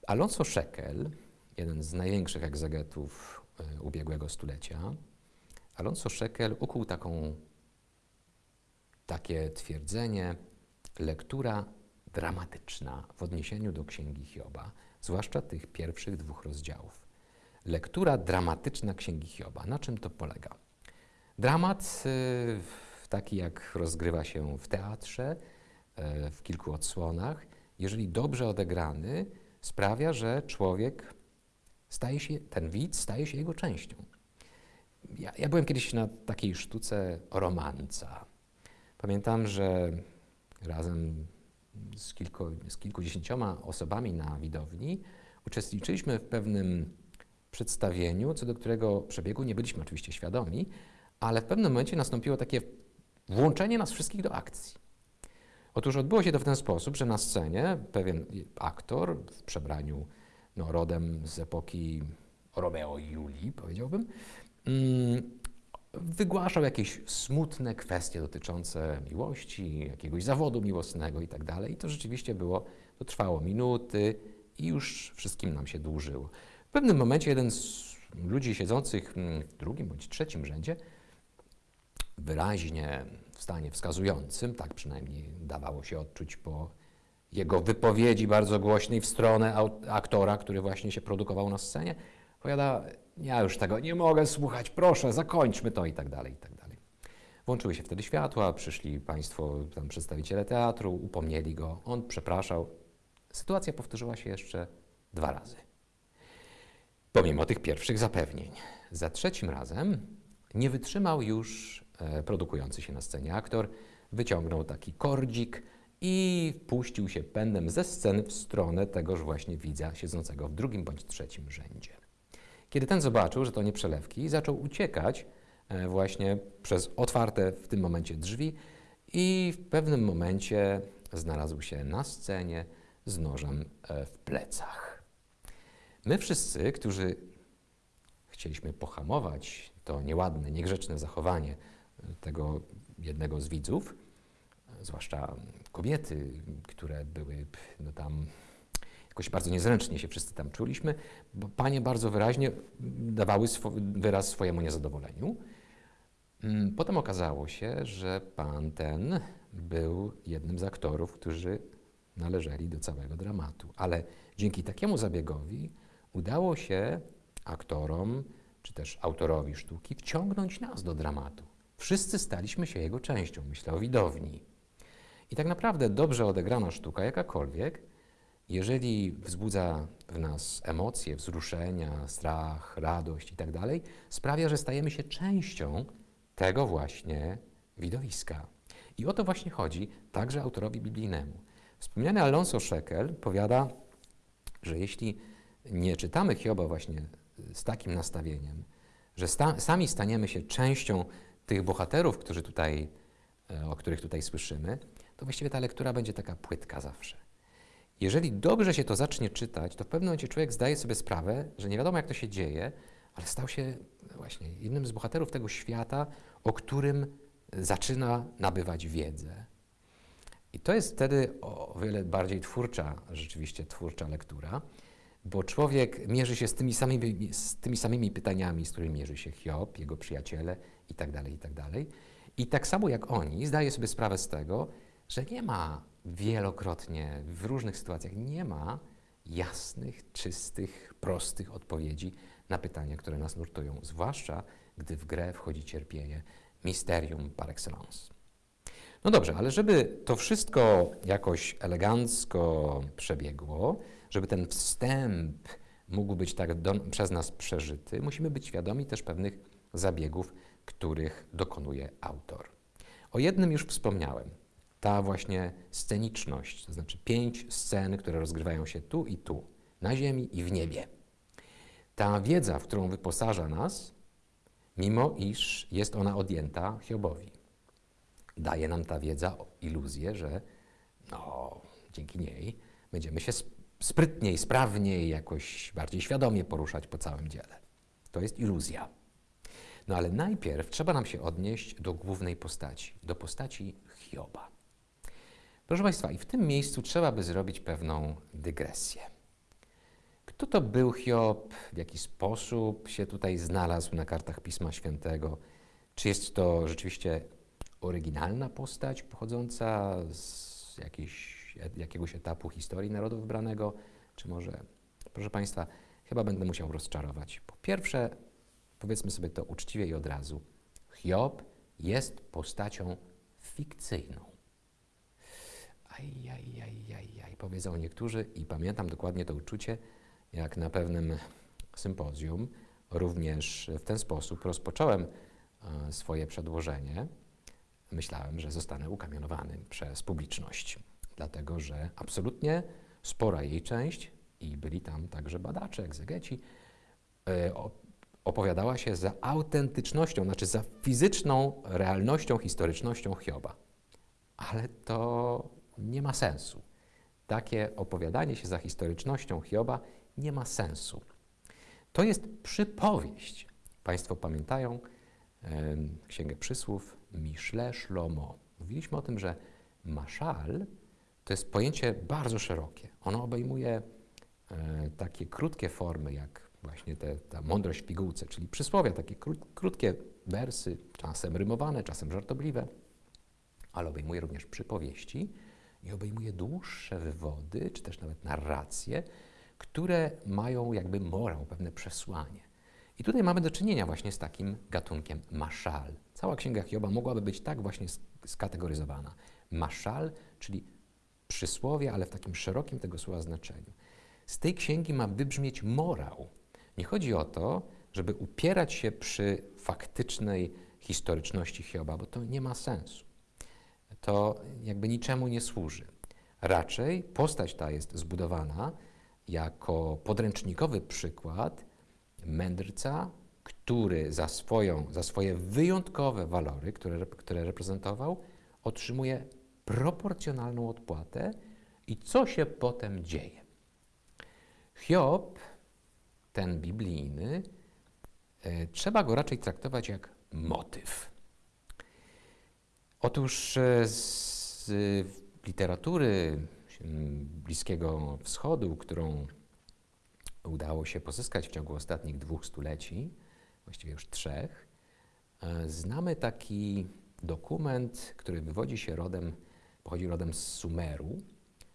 Alonso Shekel, jeden z największych egzegetów y, ubiegłego stulecia, Alonso Shekel ukuł taką, takie twierdzenie, lektura dramatyczna w odniesieniu do Księgi Hioba, zwłaszcza tych pierwszych dwóch rozdziałów. Lektura dramatyczna Księgi Hioba. Na czym to polega? Dramat, y, taki jak rozgrywa się w teatrze, y, w kilku odsłonach, jeżeli dobrze odegrany, sprawia, że człowiek staje się, ten widz staje się jego częścią. Ja, ja byłem kiedyś na takiej sztuce romanca. Pamiętam, że razem z, kilku, z kilkudziesięcioma osobami na widowni uczestniczyliśmy w pewnym przedstawieniu, co do którego przebiegu nie byliśmy oczywiście świadomi, ale w pewnym momencie nastąpiło takie włączenie nas wszystkich do akcji. Otóż odbyło się to w ten sposób, że na scenie pewien aktor w przebraniu no, rodem z epoki Romeo i Julii, powiedziałbym, mm, wygłaszał jakieś smutne kwestie dotyczące miłości, jakiegoś zawodu miłosnego i tak dalej. I to rzeczywiście było, to trwało minuty i już wszystkim nam się dłużyło. W pewnym momencie jeden z ludzi siedzących mm, w drugim bądź trzecim rzędzie wyraźnie w stanie wskazującym, tak przynajmniej dawało się odczuć po jego wypowiedzi bardzo głośnej w stronę aktora, który właśnie się produkował na scenie, powiada, ja już tego nie mogę słuchać, proszę, zakończmy to i tak dalej, i tak dalej. Włączyły się wtedy światła, przyszli państwo, tam przedstawiciele teatru, upomnieli go, on przepraszał. Sytuacja powtórzyła się jeszcze dwa razy. Pomimo tych pierwszych zapewnień. Za trzecim razem nie wytrzymał już e, produkujący się na scenie aktor, wyciągnął taki kordzik i puścił się pędem ze sceny w stronę tegoż właśnie widza siedzącego w drugim bądź trzecim rzędzie. Kiedy ten zobaczył, że to nie przelewki, zaczął uciekać e, właśnie przez otwarte w tym momencie drzwi i w pewnym momencie znalazł się na scenie z nożem e, w plecach. My wszyscy, którzy chcieliśmy pohamować to nieładne, niegrzeczne zachowanie e, tego jednego z widzów, zwłaszcza kobiety, które były no tam jakoś bardzo niezręcznie się wszyscy tam czuliśmy, bo panie bardzo wyraźnie dawały swo wyraz swojemu niezadowoleniu. Mm, Potem okazało się, że pan ten był jednym z aktorów, którzy należeli do całego dramatu. Ale dzięki takiemu zabiegowi udało się aktorom, czy też autorowi sztuki wciągnąć nas do dramatu. Wszyscy staliśmy się jego częścią, myślę o widowni. I tak naprawdę dobrze odegrana sztuka, jakakolwiek, jeżeli wzbudza w nas emocje, wzruszenia, strach, radość i tak sprawia, że stajemy się częścią tego właśnie widowiska. I o to właśnie chodzi także autorowi biblijnemu. Wspomniany Alonso Shekel powiada, że jeśli nie czytamy Hioba właśnie z takim nastawieniem, że sta sami staniemy się częścią tych bohaterów, którzy tutaj, e, o których tutaj słyszymy, to właściwie ta lektura będzie taka płytka zawsze. Jeżeli dobrze się to zacznie czytać, to w pewnym momencie człowiek zdaje sobie sprawę, że nie wiadomo jak to się dzieje, ale stał się właśnie jednym z bohaterów tego świata, o którym zaczyna nabywać wiedzę. I to jest wtedy o wiele bardziej twórcza, rzeczywiście twórcza lektura, bo człowiek mierzy się z tymi samymi, z tymi samymi pytaniami, z którymi mierzy się Hiob, jego przyjaciele itd., tak itd. Tak I tak samo jak oni, zdaje sobie sprawę z tego, że nie ma wielokrotnie, w różnych sytuacjach, nie ma jasnych, czystych, prostych odpowiedzi na pytania, które nas nurtują, zwłaszcza gdy w grę wchodzi cierpienie, misterium par excellence. No dobrze, ale żeby to wszystko jakoś elegancko przebiegło, żeby ten wstęp mógł być tak do, przez nas przeżyty, musimy być świadomi też pewnych zabiegów, których dokonuje autor. O jednym już wspomniałem. Ta właśnie sceniczność, to znaczy pięć scen, które rozgrywają się tu i tu, na ziemi i w niebie. Ta wiedza, w którą wyposaża nas, mimo iż jest ona odjęta Hiobowi. Daje nam ta wiedza iluzję, że no, dzięki niej będziemy się sprytniej, sprawniej, jakoś bardziej świadomie poruszać po całym dziele. To jest iluzja. No ale najpierw trzeba nam się odnieść do głównej postaci, do postaci Hioba. Proszę Państwa, i w tym miejscu trzeba by zrobić pewną dygresję. Kto to był Hiob? W jaki sposób się tutaj znalazł na kartach Pisma Świętego? Czy jest to rzeczywiście oryginalna postać pochodząca z jakiejś, jakiegoś etapu historii narodu wybranego? Czy może, proszę Państwa, chyba będę musiał rozczarować. Po pierwsze, powiedzmy sobie to uczciwie i od razu, Hiob jest postacią fikcyjną. Ajajajajaj, powiedzą niektórzy i pamiętam dokładnie to uczucie, jak na pewnym sympozjum również w ten sposób rozpocząłem e, swoje przedłożenie. Myślałem, że zostanę ukamienowany przez publiczność, dlatego że absolutnie spora jej część, i byli tam także badacze, egzegeci, e, opowiadała się za autentycznością, znaczy za fizyczną realnością, historycznością Hioba. Ale to nie ma sensu. Takie opowiadanie się za historycznością Hioba nie ma sensu. To jest przypowieść. Państwo pamiętają Księgę Przysłów Miszle Szlomo. Mówiliśmy o tym, że maszal to jest pojęcie bardzo szerokie. Ono obejmuje e, takie krótkie formy, jak właśnie te, ta mądrość w pigułce, czyli przysłowia, takie kró, krótkie wersy, czasem rymowane, czasem żartobliwe, ale obejmuje również przypowieści i obejmuje dłuższe wywody, czy też nawet narracje, które mają jakby morał, pewne przesłanie. I tutaj mamy do czynienia właśnie z takim gatunkiem maszal. Cała księga Hioba mogłaby być tak właśnie skategoryzowana. Maszal, czyli przysłowie, ale w takim szerokim tego słowa znaczeniu. Z tej księgi ma wybrzmieć morał. Nie chodzi o to, żeby upierać się przy faktycznej historyczności Hioba, bo to nie ma sensu. To jakby niczemu nie służy. Raczej postać ta jest zbudowana jako podręcznikowy przykład mędrca, który za, swoją, za swoje wyjątkowe walory, które, które reprezentował, otrzymuje proporcjonalną odpłatę i co się potem dzieje. Hiob, ten biblijny, e, trzeba go raczej traktować jak motyw. Otóż e, z literatury Bliskiego Wschodu, którą udało się pozyskać w ciągu ostatnich dwóch stuleci, właściwie już trzech, e, znamy taki dokument, który wywodzi się rodem, pochodzi rodem z Sumeru,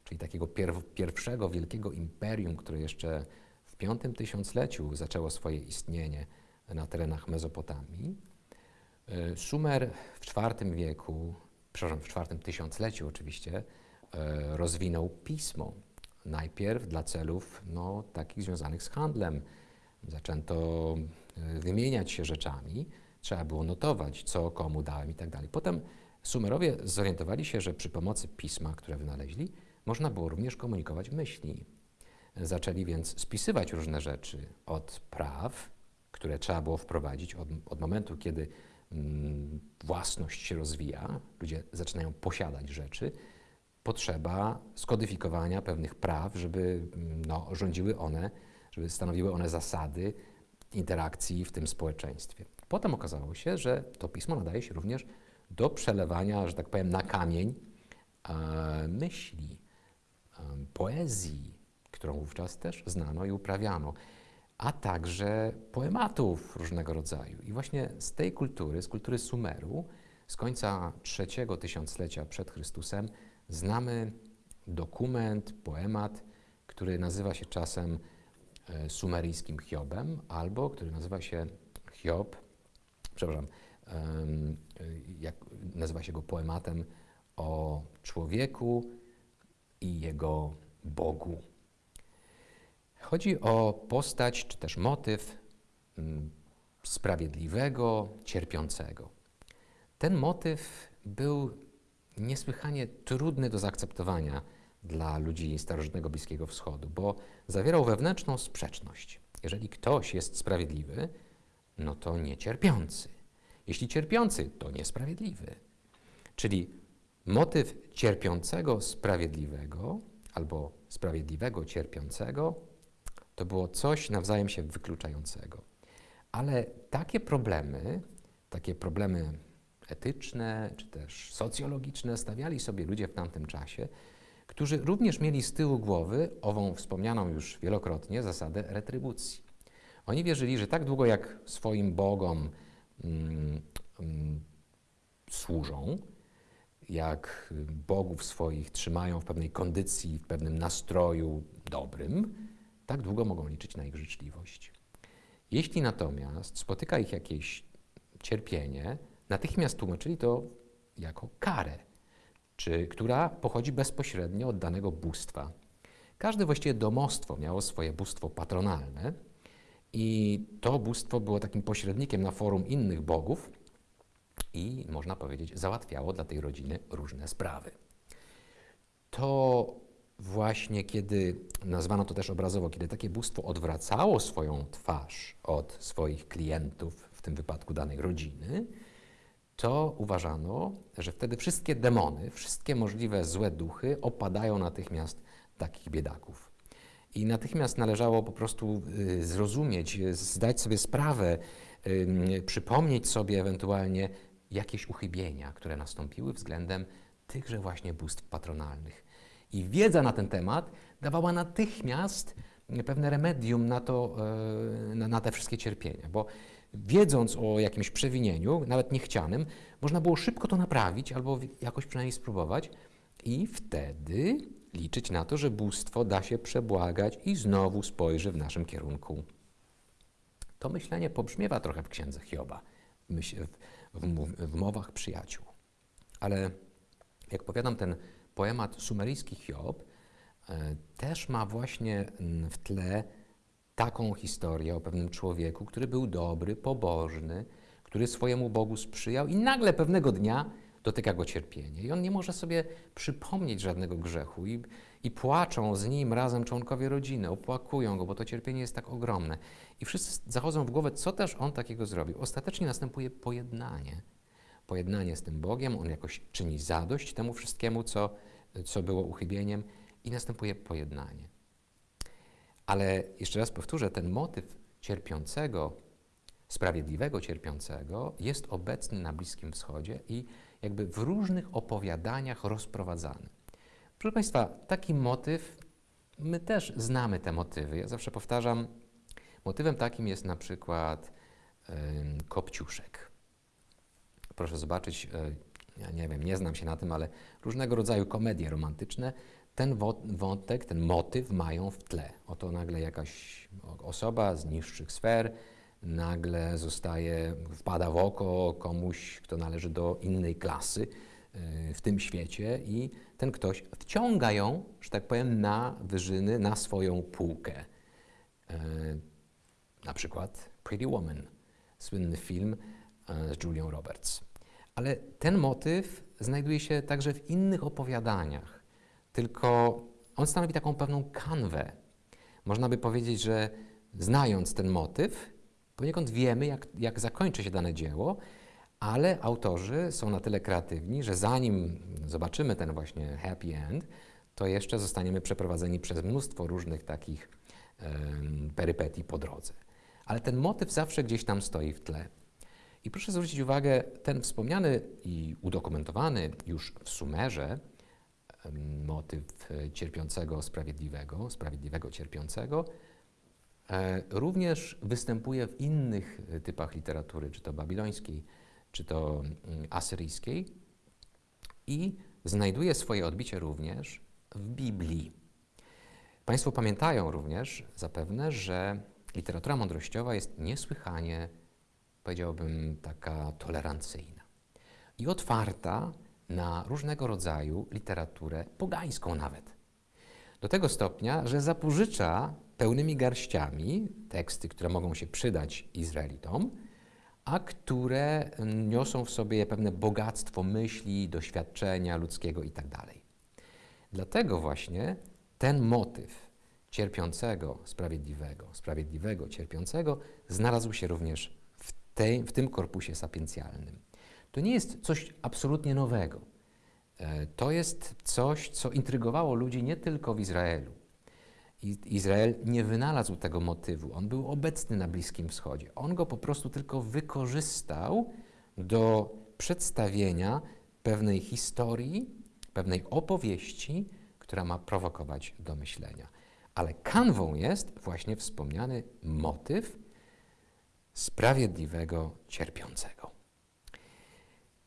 czyli takiego pierwszego wielkiego imperium, które jeszcze w V tysiącleciu zaczęło swoje istnienie na terenach Mezopotamii. E, Sumer w IV wieku, przepraszam, w IV tysiącleciu oczywiście, E, rozwinął pismo. Najpierw dla celów no, takich związanych z handlem. Zaczęto e, wymieniać się rzeczami, trzeba było notować, co komu dałem i tak dalej. Potem Sumerowie zorientowali się, że przy pomocy pisma, które wynaleźli, można było również komunikować myśli. Zaczęli więc spisywać różne rzeczy od praw, które trzeba było wprowadzić od, od momentu, kiedy własność się rozwija, ludzie zaczynają posiadać rzeczy, potrzeba skodyfikowania pewnych praw, żeby mm, no, rządziły one, żeby stanowiły one zasady interakcji w tym społeczeństwie. Potem okazało się, że to pismo nadaje się również do przelewania, że tak powiem, na kamień e, myśli, e, poezji, którą wówczas też znano i uprawiano, a także poematów różnego rodzaju. I właśnie z tej kultury, z kultury Sumeru, z końca trzeciego tysiąclecia przed Chrystusem, znamy dokument, poemat, który nazywa się czasem e, sumeryjskim Hiobem, albo który nazywa się Hiob, przepraszam, jak nazywa się go poematem o człowieku i jego Bogu. Chodzi o postać, czy też motyw mm, sprawiedliwego, cierpiącego. Ten motyw był niesłychanie trudny do zaakceptowania dla ludzi starożytnego Bliskiego Wschodu, bo zawierał wewnętrzną sprzeczność. Jeżeli ktoś jest sprawiedliwy, no to niecierpiący. Jeśli cierpiący, to niesprawiedliwy. Czyli motyw cierpiącego sprawiedliwego albo sprawiedliwego cierpiącego to było coś nawzajem się wykluczającego. Ale takie problemy, takie problemy etyczne czy też socjologiczne stawiali sobie ludzie w tamtym czasie, którzy również mieli z tyłu głowy ową wspomnianą już wielokrotnie zasadę retrybucji. Oni wierzyli, że tak długo jak swoim bogom mm, mm, służą, jak bogów swoich trzymają w pewnej kondycji, w pewnym nastroju dobrym, tak długo mogą liczyć na ich życzliwość. Jeśli natomiast spotyka ich jakieś cierpienie, natychmiast tłumaczyli to jako karę, czy, która pochodzi bezpośrednio od danego bóstwa. Każde właściwie domostwo miało swoje bóstwo patronalne i to bóstwo było takim pośrednikiem na forum innych bogów i, można powiedzieć, załatwiało dla tej rodziny różne sprawy. To właśnie kiedy, nazwano to też obrazowo, kiedy takie bóstwo odwracało swoją twarz od swoich klientów, w tym wypadku danej rodziny, to uważano, że wtedy wszystkie demony, wszystkie możliwe złe duchy opadają natychmiast takich biedaków. I natychmiast należało po prostu y, zrozumieć, zdać sobie sprawę, przypomnieć sobie ewentualnie jakieś uchybienia, które nastąpiły względem tychże właśnie bóstw patronalnych. I wiedza na ten temat dawała natychmiast pewne remedium na, to, e, na, na te wszystkie cierpienia, bo wiedząc o jakimś przewinieniu, nawet niechcianym, można było szybko to naprawić albo jakoś przynajmniej spróbować i wtedy liczyć na to, że bóstwo da się przebłagać i znowu spojrzy w naszym kierunku. To myślenie pobrzmiewa trochę w księdze Hioba, w, w, w mowach przyjaciół. Ale jak powiadam, ten poemat sumeryjski Hiob e, też ma właśnie w tle taką historię o pewnym człowieku, który był dobry, pobożny, który swojemu Bogu sprzyjał i nagle pewnego dnia dotyka go cierpienie. I on nie może sobie przypomnieć żadnego grzechu i, i płaczą z nim razem członkowie rodziny, opłakują go, bo to cierpienie jest tak ogromne. I wszyscy zachodzą w głowę, co też on takiego zrobił. Ostatecznie następuje pojednanie pojednanie z tym Bogiem, on jakoś czyni zadość temu wszystkiemu, co, co było uchybieniem i następuje pojednanie. Ale jeszcze raz powtórzę, ten motyw cierpiącego, sprawiedliwego cierpiącego jest obecny na Bliskim Wschodzie i jakby w różnych opowiadaniach rozprowadzany. Proszę Państwa, taki motyw, my też znamy te motywy. Ja zawsze powtarzam, motywem takim jest na przykład y, Kopciuszek proszę zobaczyć, e, ja nie wiem, nie znam się na tym, ale różnego rodzaju komedie romantyczne ten wątek, ten motyw mają w tle. Oto nagle jakaś osoba z niższych sfer nagle zostaje, wpada w oko komuś, kto należy do innej klasy e, w tym świecie i ten ktoś wciąga ją, że tak powiem, na wyżyny, na swoją półkę. E, na przykład Pretty Woman, słynny film z Julią Roberts. Ale ten motyw znajduje się także w innych opowiadaniach, tylko on stanowi taką pewną kanwę. Można by powiedzieć, że znając ten motyw, poniekąd wiemy, jak, jak zakończy się dane dzieło, Ale autorzy są na tyle kreatywni, że zanim zobaczymy ten właśnie happy end, to jeszcze zostaniemy przeprowadzeni przez mnóstwo różnych takich em, perypetii po drodze. Ale ten motyw zawsze gdzieś tam stoi w tle. I proszę zwrócić uwagę, ten wspomniany i udokumentowany już w Sumerze motyw cierpiącego sprawiedliwego, sprawiedliwego cierpiącego, e, również występuje w innych typach literatury, czy to babilońskiej, czy to mm, asyryjskiej i znajduje swoje odbicie również w Biblii. Państwo pamiętają również zapewne, że literatura mądrościowa jest niesłychanie, powiedziałbym, taka tolerancyjna i otwarta na różnego rodzaju literaturę pogańską nawet. Do tego stopnia, że zapożycza pełnymi garściami teksty, które mogą się przydać Izraelitom, a które niosą w sobie pewne bogactwo myśli, doświadczenia ludzkiego itd. Dlatego właśnie ten motyw cierpiącego, sprawiedliwego, sprawiedliwego, cierpiącego znalazł się również tej, w tym korpusie sapiencjalnym. To nie jest coś absolutnie nowego. E, To jest coś, co intrygowało ludzi nie tylko w Izraelu. Izrael nie wynalazł tego motywu, on był obecny na Bliskim Wschodzie. On go po prostu tylko wykorzystał do przedstawienia pewnej historii, pewnej opowieści, która ma prowokować do myślenia. Ale kanwą jest właśnie wspomniany motyw sprawiedliwego cierpiącego.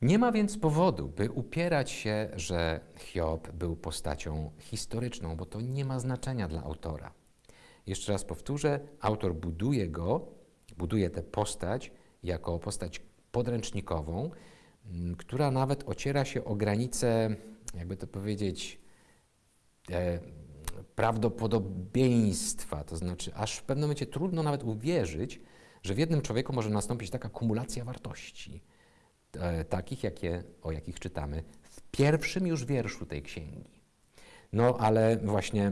Nie ma więc powodu, by upierać się, że Hiob był postacią historyczną, bo to nie ma znaczenia dla autora. Jeszcze raz powtórzę, autor buduje go, buduje tę postać jako postać podręcznikową, która nawet ociera się o granice, jakby to powiedzieć, e, prawdopodobieństwa. To znaczy, aż w pewnym momencie trudno nawet uwierzyć, że w jednym człowieku może nastąpić taka kumulacja wartości e, takich, jakie, o jakich czytamy w pierwszym już wierszu tej księgi. No ale właśnie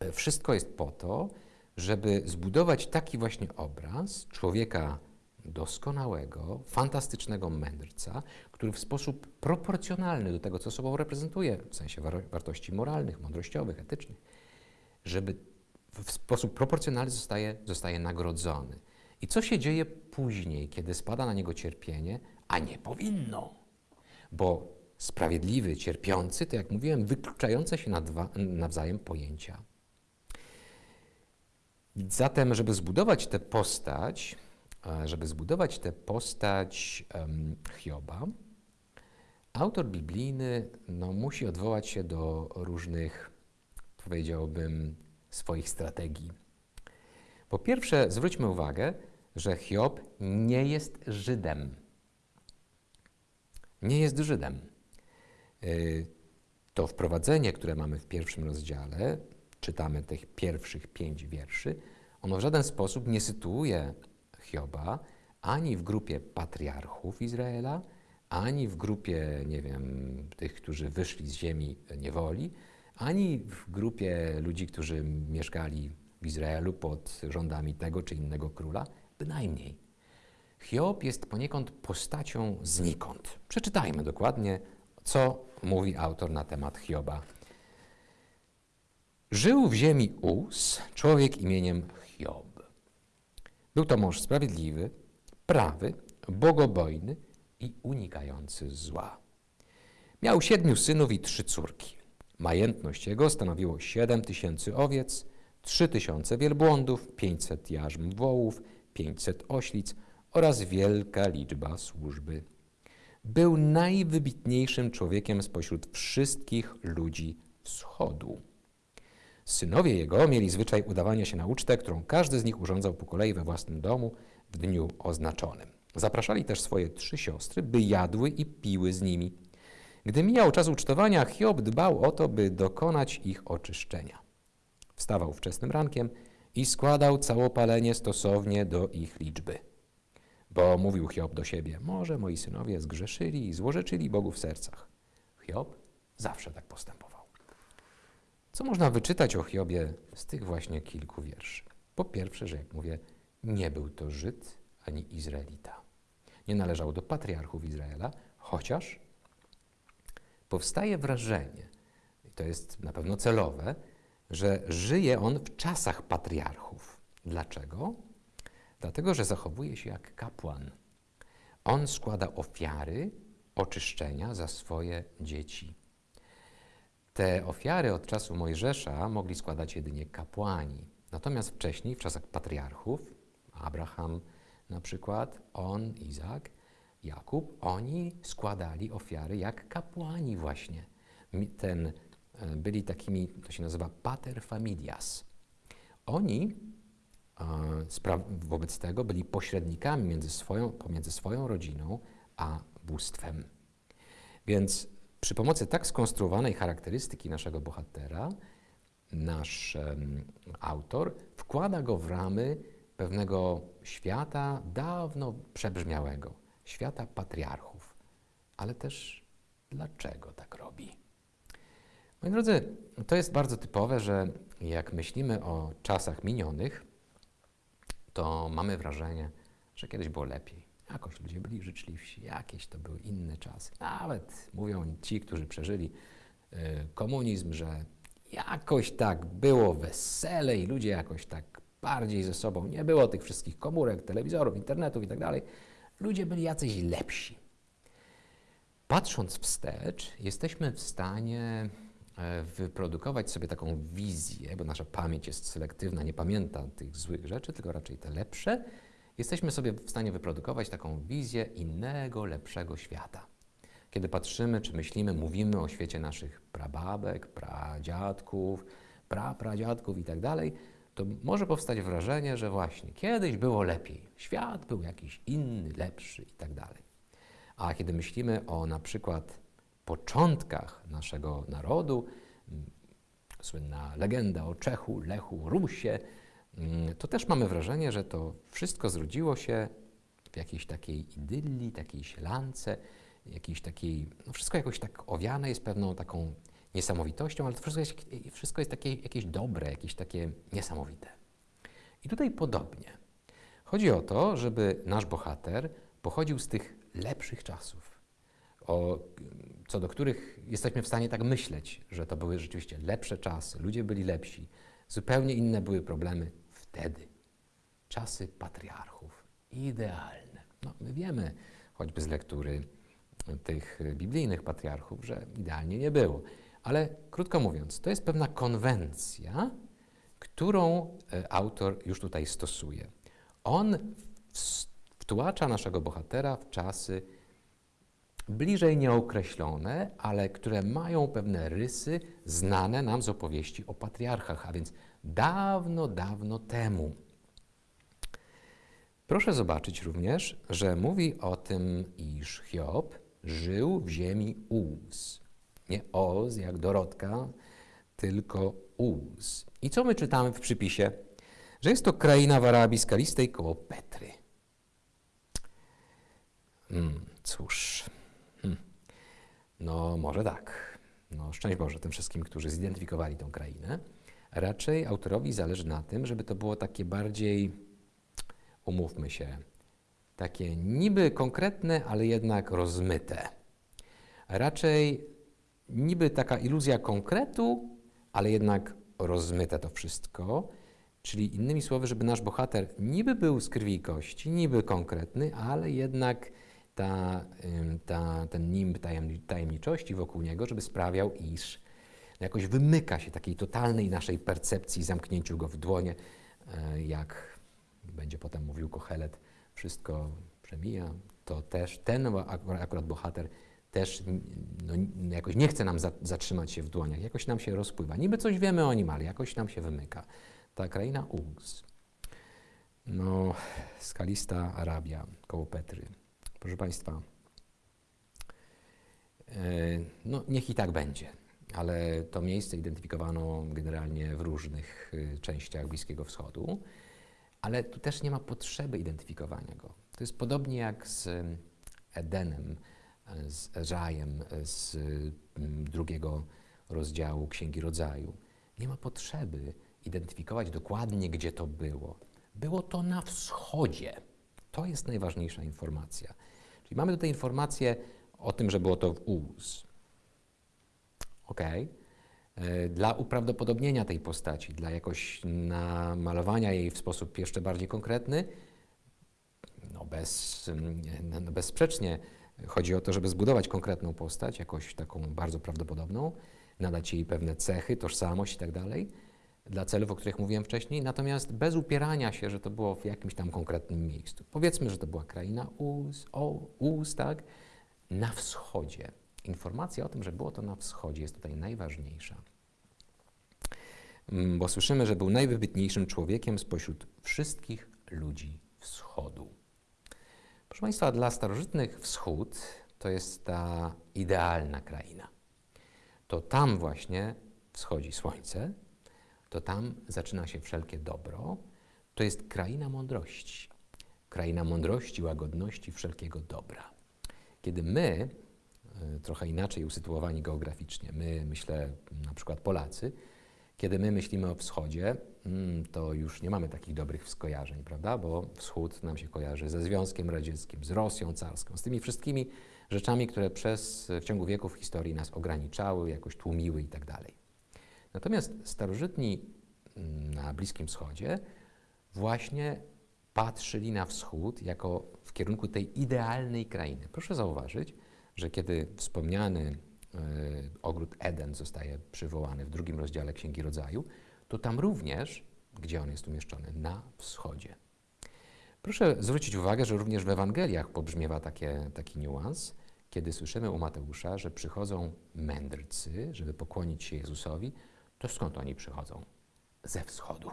e, wszystko jest po to, żeby zbudować taki właśnie obraz człowieka doskonałego, fantastycznego mędrca, który w sposób proporcjonalny do tego, co sobą reprezentuje, w sensie war- wartości moralnych, mądrościowych, etycznych, żeby w sposób proporcjonalny zostaje, zostaje nagrodzony. I co się dzieje później, kiedy spada na niego cierpienie, a nie powinno? Bo sprawiedliwy, cierpiący, to jak mówiłem, wykluczające się nawzajem pojęcia. Zatem, żeby zbudować tę postać, e, żeby zbudować tę postać em, Hioba, autor biblijny no, musi odwołać się do różnych, powiedziałbym, swoich strategii. Po pierwsze, zwróćmy uwagę, że Hiob nie jest Żydem. Nie jest Żydem. Y, To wprowadzenie, które mamy w pierwszym rozdziale, czytamy tych pierwszych pięć wierszy, ono w żaden sposób nie sytuuje Hioba ani w grupie patriarchów Izraela, ani w grupie, nie wiem, tych, którzy wyszli z ziemi niewoli, ani w grupie ludzi, którzy mieszkali w Izraelu pod rządami tego czy innego króla, bynajmniej. Hiob jest poniekąd postacią znikąd. Przeczytajmy dokładnie, co mówi autor na temat Hioba. Żył w ziemi Uz człowiek imieniem Hiob. Był to mąż sprawiedliwy, prawy, bogobojny i unikający zła. Miał siedmiu synów i trzy córki. Majętność jego stanowiło siedem tysięcy owiec, trzy tysiące wielbłądów, pięćset jarzm wołów, pięćset oślic oraz wielka liczba służby. Był najwybitniejszym człowiekiem spośród wszystkich ludzi wschodu. Synowie jego mieli zwyczaj udawania się na ucztę, którą każdy z nich urządzał po kolei we własnym domu w dniu oznaczonym. Zapraszali też swoje trzy siostry, by jadły i piły z nimi. Gdy mijał czas ucztowania, Hiob dbał o to, by dokonać ich oczyszczenia. Wstawał wczesnym rankiem i składał całopalenie stosownie do ich liczby. Bo mówił Hiob do siebie, może moi synowie zgrzeszyli i złorzeczyli Bogu w sercach. Hiob zawsze tak postępował. Co można wyczytać o Hiobie z tych właśnie kilku wierszy? Po pierwsze, że jak mówię, nie był to Żyd ani Izraelita. nie należał do patriarchów Izraela, chociaż powstaje wrażenie, i to jest na pewno celowe, że żyje on w czasach patriarchów. Dlaczego? Dlatego, że zachowuje się jak kapłan. On składa ofiary oczyszczenia za swoje dzieci. Te ofiary od czasu Mojżesza mogli składać jedynie kapłani. Natomiast wcześniej, w czasach patriarchów, Abraham na przykład, on, Izak, Jakub, oni składali ofiary jak kapłani właśnie. Ten, byli takimi, to się nazywa pater familias. Oni wobec tego byli pośrednikami między swoją, pomiędzy swoją rodziną a bóstwem. Więc przy pomocy tak skonstruowanej charakterystyki naszego bohatera, nasz um, autor wkłada go w ramy pewnego świata dawno przebrzmiałego, świata patriarchów. Ale też dlaczego tak robi? Moi drodzy, to jest bardzo typowe, że jak myślimy o czasach minionych, to mamy wrażenie, że kiedyś było lepiej. Jakoś ludzie byli życzliwsi, jakieś to były inne czasy. Nawet mówią ci, którzy przeżyli y, komunizm, że jakoś tak było wesele i ludzie jakoś tak bardziej ze sobą. Nie było tych wszystkich komórek, telewizorów, internetów i tak dalej. Ludzie byli jacyś lepsi. Patrząc wstecz, jesteśmy w stanie wyprodukować sobie taką wizję, bo nasza pamięć jest selektywna, nie pamięta tych złych rzeczy, tylko raczej te lepsze. Jesteśmy sobie w stanie wyprodukować taką wizję innego, lepszego świata. Kiedy patrzymy, czy myślimy, mówimy o świecie naszych prababek, pradziadków, prapradziadków i tak to może powstać wrażenie, że właśnie kiedyś było lepiej, świat był jakiś inny, lepszy i tak. A kiedy myślimy o na przykład początkach naszego narodu, mm, słynna legenda o Czechu, Lechu, Rusie, mm, to też mamy wrażenie, że to wszystko zrodziło się w jakiejś takiej idylii, takiej sielance, jakiejś takiej, no wszystko jakoś tak owiane jest pewną taką niesamowitością, ale to wszystko jest, wszystko jest takie, jakieś dobre, jakieś takie niesamowite. I tutaj podobnie. Chodzi o to, żeby nasz bohater pochodził z tych lepszych czasów, o, co do których jesteśmy w stanie tak myśleć, że to były rzeczywiście lepsze czasy, ludzie byli lepsi, zupełnie inne były problemy wtedy. Czasy patriarchów, idealne. No, my wiemy, choćby z lektury tych biblijnych patriarchów, że idealnie nie było. Ale krótko mówiąc, to jest pewna konwencja, którą e, autor już tutaj stosuje. On wtłacza naszego bohatera w czasy bliżej nieokreślone, ale które mają pewne rysy znane nam z opowieści o patriarchach, a więc dawno, dawno temu. Proszę zobaczyć również, że mówi o tym, iż Hiob żył w ziemi Uz. Nie Oz jak Dorotka, tylko Uz. I co my czytamy w przypisie? Że jest to kraina w Arabii Skalistej koło Petry. Hmm, cóż. No może tak. No szczęść Boże tym wszystkim, którzy zidentyfikowali tę krainę. Raczej autorowi zależy na tym, żeby to było takie bardziej, umówmy się, takie niby konkretne, ale jednak rozmyte. Raczej niby taka iluzja konkretu, ale jednak rozmyte to wszystko. Czyli innymi słowy, żeby nasz bohater niby był z krwi i kości, niby konkretny, ale jednak ta, ta, ten nimb tajemniczości wokół niego, żeby sprawiał, iż jakoś wymyka się takiej totalnej naszej percepcji, zamknięciu go w dłonie, e, jak będzie potem mówił Kochelet, wszystko przemija, to też ten akurat bohater też no, jakoś nie chce nam za, zatrzymać się w dłoniach, jakoś nam się rozpływa. Niby coś wiemy o nim, ale jakoś nam się wymyka. Ta kraina Ugs, no, skalista Arabia koło Petry. Proszę Państwa, e, no niech i tak będzie, ale to miejsce identyfikowano generalnie w różnych e, częściach Bliskiego Wschodu, ale tu też nie ma potrzeby identyfikowania go. To jest podobnie jak z Edenem, z Ezajem z mm, drugiego rozdziału Księgi Rodzaju. Nie ma potrzeby identyfikować dokładnie, gdzie to było. Było to na wschodzie. To jest najważniejsza informacja. Czyli mamy tutaj informację o tym, że było to w Uz. Ok. Dla uprawdopodobnienia tej postaci, dla jakoś namalowania jej w sposób jeszcze bardziej konkretny, no bez, no, no bezsprzecznie chodzi o to, żeby zbudować konkretną postać, jakoś taką bardzo prawdopodobną, nadać jej pewne cechy, tożsamość i tak dla celów, o których mówiłem wcześniej, natomiast bez upierania się, że to było w jakimś tam konkretnym miejscu. Powiedzmy, że to była kraina Uz, o, Uz tak, na wschodzie. Informacja o tym, że było to na wschodzie jest tutaj najważniejsza. Mm, bo słyszymy, że był najwybitniejszym człowiekiem spośród wszystkich ludzi wschodu. Proszę Państwa, dla starożytnych wschód to jest ta idealna kraina. To tam właśnie wschodzi słońce, to tam zaczyna się wszelkie dobro. To jest kraina mądrości. Kraina mądrości, łagodności, wszelkiego dobra. Kiedy my, e, trochę inaczej usytuowani geograficznie, my, myślę na przykład Polacy, kiedy my myślimy o wschodzie, mm, to już nie mamy takich dobrych skojarzeń, prawda? Bo wschód nam się kojarzy ze Związkiem Radzieckim, z Rosją carską, z tymi wszystkimi rzeczami, które przez, w ciągu wieków historii nas ograniczały, jakoś tłumiły i tak dalej. Natomiast starożytni mm, na Bliskim Wschodzie właśnie patrzyli na wschód jako w kierunku tej idealnej krainy. Proszę zauważyć, że kiedy wspomniany y, ogród Eden zostaje przywołany w drugim rozdziale Księgi Rodzaju, to tam również, gdzie on jest umieszczony, na wschodzie. Proszę zwrócić uwagę, że również w Ewangeliach pobrzmiewa takie, taki niuans, kiedy słyszymy u Mateusza, że przychodzą mędrcy, żeby pokłonić się Jezusowi, to skąd oni przychodzą? Ze wschodu.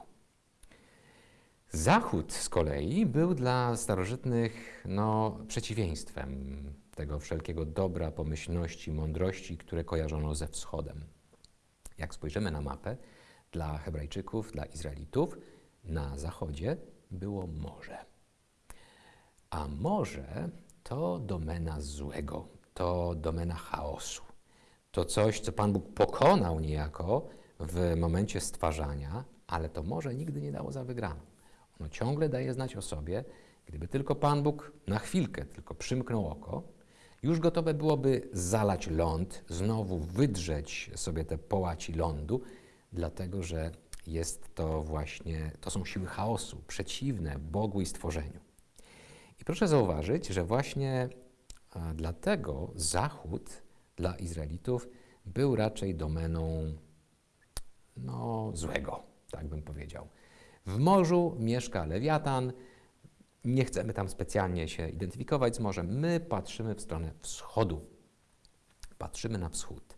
Zachód z kolei był dla starożytnych no, przeciwieństwem tego wszelkiego dobra, pomyślności, mądrości, które kojarzono ze wschodem. Jak spojrzymy na mapę, dla Hebrajczyków, dla Izraelitów, na zachodzie było morze. A morze to domena złego, to domena chaosu. To coś, co Pan Bóg pokonał niejako w momencie stwarzania, ale to morze nigdy nie dało za wygraną. Ono ciągle daje znać o sobie, gdyby tylko Pan Bóg na chwilkę tylko przymknął oko, już gotowe byłoby zalać ląd, znowu wydrzeć sobie te połaci lądu, dlatego że jest to właśnie, to są siły chaosu, przeciwne Bogu i stworzeniu. I proszę zauważyć, że właśnie dlatego Zachód dla Izraelitów był raczej domeną no, złego, tak bym powiedział. W morzu mieszka lewiatan. Nie chcemy tam specjalnie się identyfikować z morzem. My patrzymy w stronę wschodu. Patrzymy na wschód.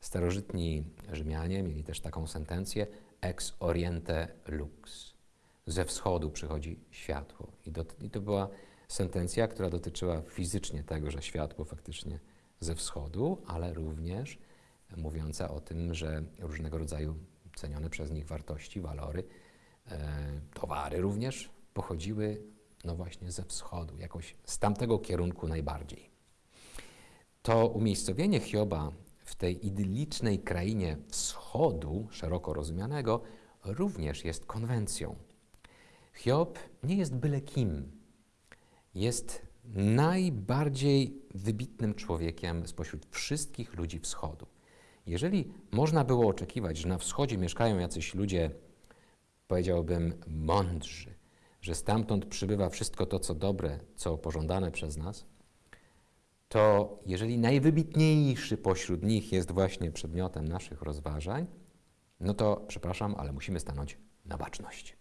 Starożytni Rzymianie mieli też taką sentencję ex oriente lux. Ze wschodu przychodzi światło. I, do, I to była sentencja, która dotyczyła fizycznie tego, że światło faktycznie ze wschodu, ale również mówiąca o tym, że różnego rodzaju cenione przez nich wartości, walory, e, towary również pochodziły no właśnie ze wschodu, jakoś z tamtego kierunku najbardziej. To umiejscowienie Hioba w tej idyllicznej krainie wschodu, szeroko rozumianego, również jest konwencją. Hiob nie jest byle kim. Jest najbardziej wybitnym człowiekiem spośród wszystkich ludzi wschodu. Jeżeli można było oczekiwać, że na wschodzie mieszkają jacyś ludzie, powiedziałbym, mądrzy, że stamtąd przybywa wszystko to, co dobre, co pożądane przez nas, to jeżeli najwybitniejszy pośród nich jest właśnie przedmiotem naszych rozważań, no to przepraszam, ale musimy stanąć na baczność.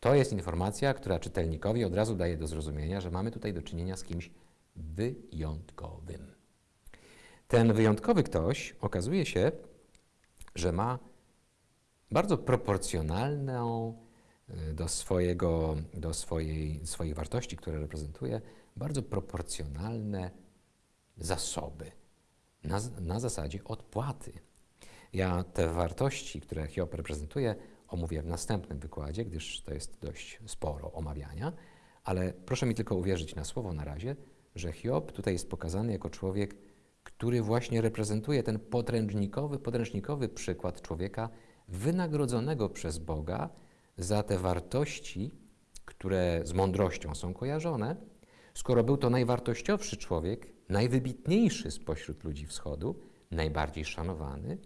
To jest informacja, która czytelnikowi od razu daje do zrozumienia, że mamy tutaj do czynienia z kimś wyjątkowym. Ten wyjątkowy ktoś okazuje się, że ma bardzo proporcjonalną y, do, swojego, do swojej, wartości, które reprezentuje, bardzo proporcjonalne zasoby na, na zasadzie odpłaty. Ja te wartości, które Hiob reprezentuje, omówię w następnym wykładzie, gdyż to jest dość sporo omawiania, ale proszę mi tylko uwierzyć na słowo na razie, że Hiob tutaj jest pokazany jako człowiek, który właśnie reprezentuje ten podręcznikowy, podręcznikowy przykład człowieka wynagrodzonego przez Boga za te wartości, które z mądrością są kojarzone, Skoro był to najwartościowszy człowiek, najwybitniejszy spośród ludzi wschodu, najbardziej szanowany,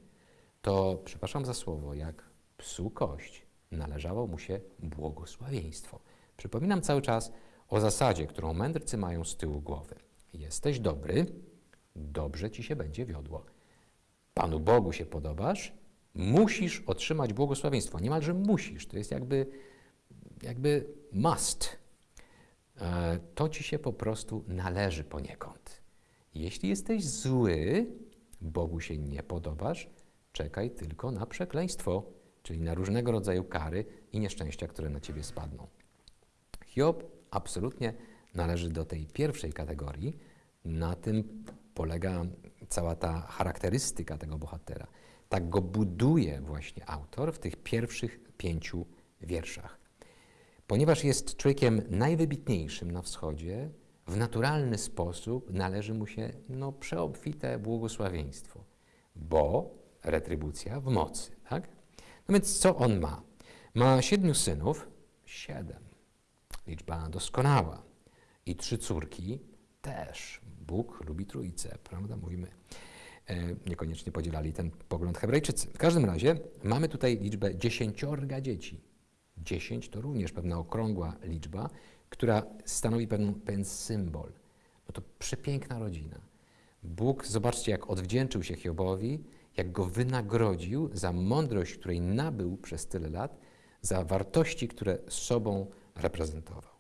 to, przepraszam za słowo, jak psu kość, należało mu się błogosławieństwo. Przypominam cały czas o zasadzie, którą mędrcy mają z tyłu głowy. Jesteś dobry, dobrze ci się będzie wiodło. Panu Bogu się podobasz, musisz otrzymać błogosławieństwo. Niemalże musisz. To jest jakby, jakby must. E, To ci się po prostu należy poniekąd. Jeśli jesteś zły, Bogu się nie podobasz, czekaj tylko na przekleństwo, czyli na różnego rodzaju kary i nieszczęścia, które na ciebie spadną. Hiob absolutnie należy do tej pierwszej kategorii. Na tym polega cała ta charakterystyka tego bohatera. Tak go buduje właśnie autor w tych pierwszych pięciu wierszach. Ponieważ jest człowiekiem najwybitniejszym na wschodzie, w naturalny sposób należy mu się no, przeobfite błogosławieństwo, bo retrybucja w mocy. Tak? No więc co on ma? Ma siedmiu synów, siedem, liczba doskonała, i trzy córki też. Bóg lubi trójcę, prawda? Mówimy. E, niekoniecznie podzielali ten pogląd Hebrajczycy. W każdym razie mamy tutaj liczbę dziesięciorga dzieci. Dziesięć to również pewna okrągła liczba, która stanowi pewien, pewien symbol. No to przepiękna rodzina. Bóg, zobaczcie, jak odwdzięczył się Hiobowi, jak go wynagrodził za mądrość, której nabył przez tyle lat, za wartości, które sobą reprezentował.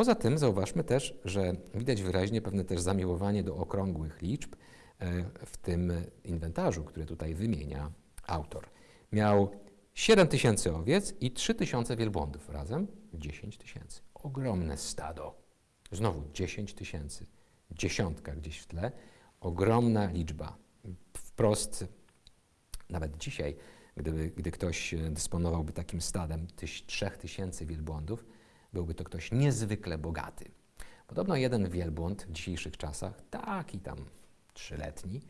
Poza tym zauważmy też, że widać wyraźnie pewne też zamiłowanie do okrągłych liczb e, w tym inwentarzu, który tutaj wymienia autor. Miał 7 tysięcy owiec i 3 tysiące wielbłądów, razem 10 tysięcy. Ogromne stado. Znowu 10 tysięcy, dziesiątka gdzieś w tle, ogromna liczba. Wprost, nawet dzisiaj, gdyby, gdy ktoś dysponowałby takim stadem tyś, 3 tysięcy wielbłądów, byłby to ktoś niezwykle bogaty. Podobno jeden wielbłąd w dzisiejszych czasach, taki tam trzyletni,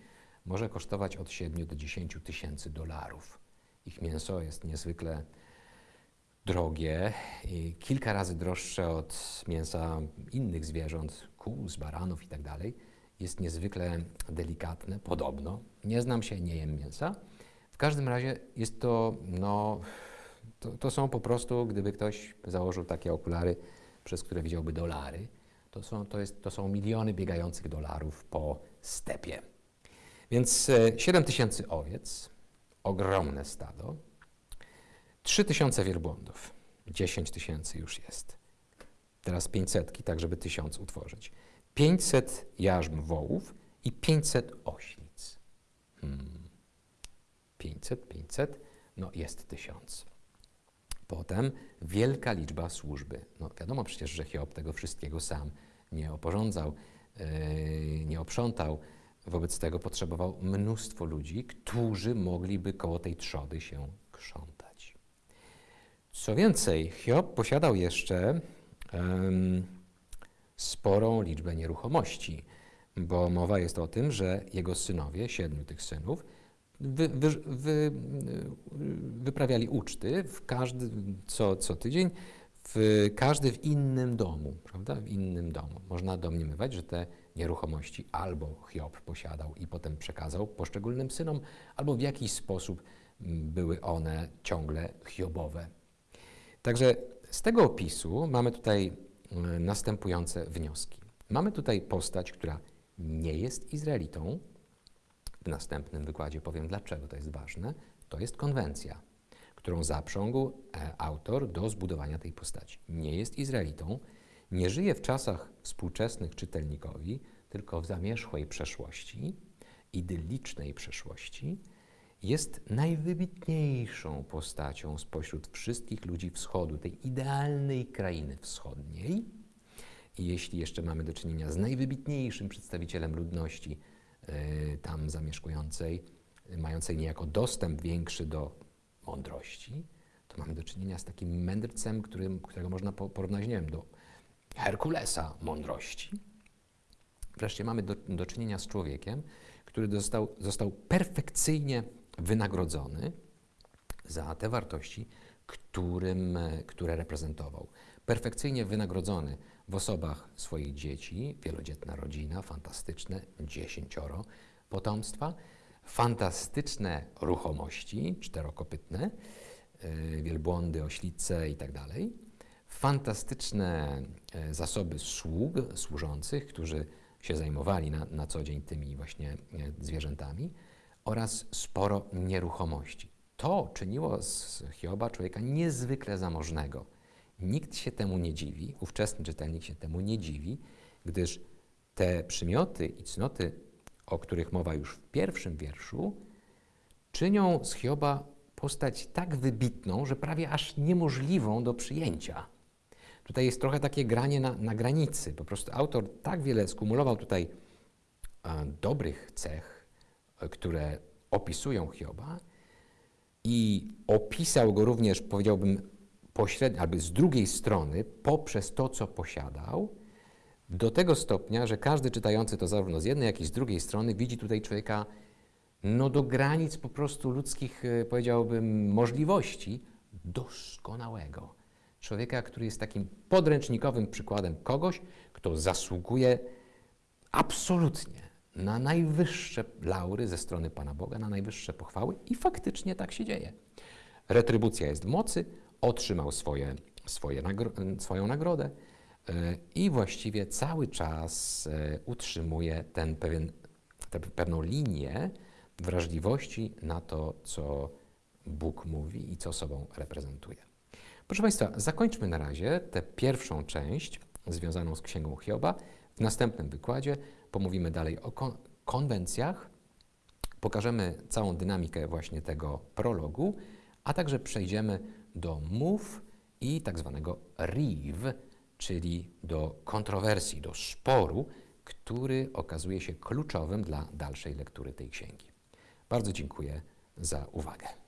może kosztować od 7 do 10 tysięcy dolarów. Ich mięso jest niezwykle drogie kilka razy droższe od mięsa innych zwierząt, kół, z baranów itd. tak Jest niezwykle delikatne, podobno. Nie znam się, nie jem mięsa. W każdym razie jest to, no, to, to są po prostu, gdyby ktoś założył takie okulary, przez które widziałby dolary, to są, to, jest, to są miliony biegających dolarów po stepie. Więc 7 tysięcy owiec, ogromne stado, 3 tysiące wielbłądów, 10 tysięcy już jest. Teraz 500, tak żeby tysiąc utworzyć. 500 jarzm wołów i 500 oślic. Hmm. 500, 500, no jest tysiąc. Potem wielka liczba służby. No wiadomo przecież, że Hiob tego wszystkiego sam nie oporządzał, yy, nie oprzątał. Wobec tego potrzebował mnóstwo ludzi, którzy mogliby koło tej trzody się krzątać. Co więcej, Hiob posiadał jeszcze um, sporą liczbę nieruchomości, bo mowa jest o tym, że jego synowie, siedmiu tych synów, wy, wy, wy, wyprawiali uczty w każdy, co, co tydzień, w, każdy w innym domu, prawda? W innym domu. Można domniemywać, że te nieruchomości albo Hiob posiadał i potem przekazał poszczególnym synom, albo w jakiś sposób były one ciągle Hiobowe. Także z tego opisu mamy tutaj następujące wnioski. Mamy tutaj postać, która nie jest Izraelitą, w następnym wykładzie powiem, dlaczego to jest ważne. To jest konwencja, którą zaprzągł e, autor do zbudowania tej postaci. Nie jest Izraelitą, nie żyje w czasach współczesnych czytelnikowi, tylko w zamierzchłej przeszłości, idyllicznej przeszłości. Jest najwybitniejszą postacią spośród wszystkich ludzi wschodu, tej idealnej krainy wschodniej. I jeśli jeszcze mamy do czynienia z najwybitniejszym przedstawicielem ludności, tam zamieszkującej, mającej niejako dostęp większy do mądrości, to mamy do czynienia z takim mędrcem, którym, którego można porównać, nie wiem, do Herkulesa mądrości. Wreszcie mamy do, do czynienia z człowiekiem, który został, został perfekcyjnie wynagrodzony za te wartości, którym, e, które reprezentował. Perfekcyjnie wynagrodzony w osobach swoich dzieci, wielodzietna rodzina, fantastyczne dziesięcioro potomstwa, fantastyczne ruchomości czterokopytne, e, wielbłądy, oślice i tak fantastyczne e, zasoby sług, służących, którzy się zajmowali na, na co dzień tymi właśnie e, zwierzętami oraz sporo nieruchomości. To czyniło z Hioba człowieka niezwykle zamożnego. Nikt się temu nie dziwi, ówczesny czytelnik się temu nie dziwi, gdyż te przymioty i cnoty, o których mowa już w pierwszym wierszu, czynią z Hioba postać tak wybitną, że prawie aż niemożliwą do przyjęcia. Tutaj jest trochę takie granie na, na granicy. Po prostu autor tak wiele skumulował tutaj e, dobrych cech, e, które opisują Hioba i opisał go również, powiedziałbym, pośrednio, albo z drugiej strony, poprzez to, co posiadał, do tego stopnia, że każdy czytający to zarówno z jednej, jak i z drugiej strony widzi tutaj człowieka no do granic po prostu ludzkich, e, powiedziałbym, możliwości doskonałego. Człowieka, który jest takim podręcznikowym przykładem kogoś, kto zasługuje absolutnie na najwyższe laury ze strony Pana Boga, na najwyższe pochwały i faktycznie tak się dzieje. Retrybucja jest w mocy, otrzymał swoje, swoje nagro swoją nagrodę e, i właściwie cały czas e, utrzymuje ten pewien, tę pewną linię wrażliwości na to, co Bóg mówi i co sobą reprezentuje. Proszę Państwa, zakończmy na razie tę pierwszą część związaną z Księgą Hioba. W następnym wykładzie pomówimy dalej o kon konwencjach, pokażemy całą dynamikę właśnie tego prologu, a także przejdziemy do mów i tak zwanego riv, czyli do kontrowersji, do sporu, który okazuje się kluczowym dla dalszej lektury tej księgi. Bardzo dziękuję za uwagę.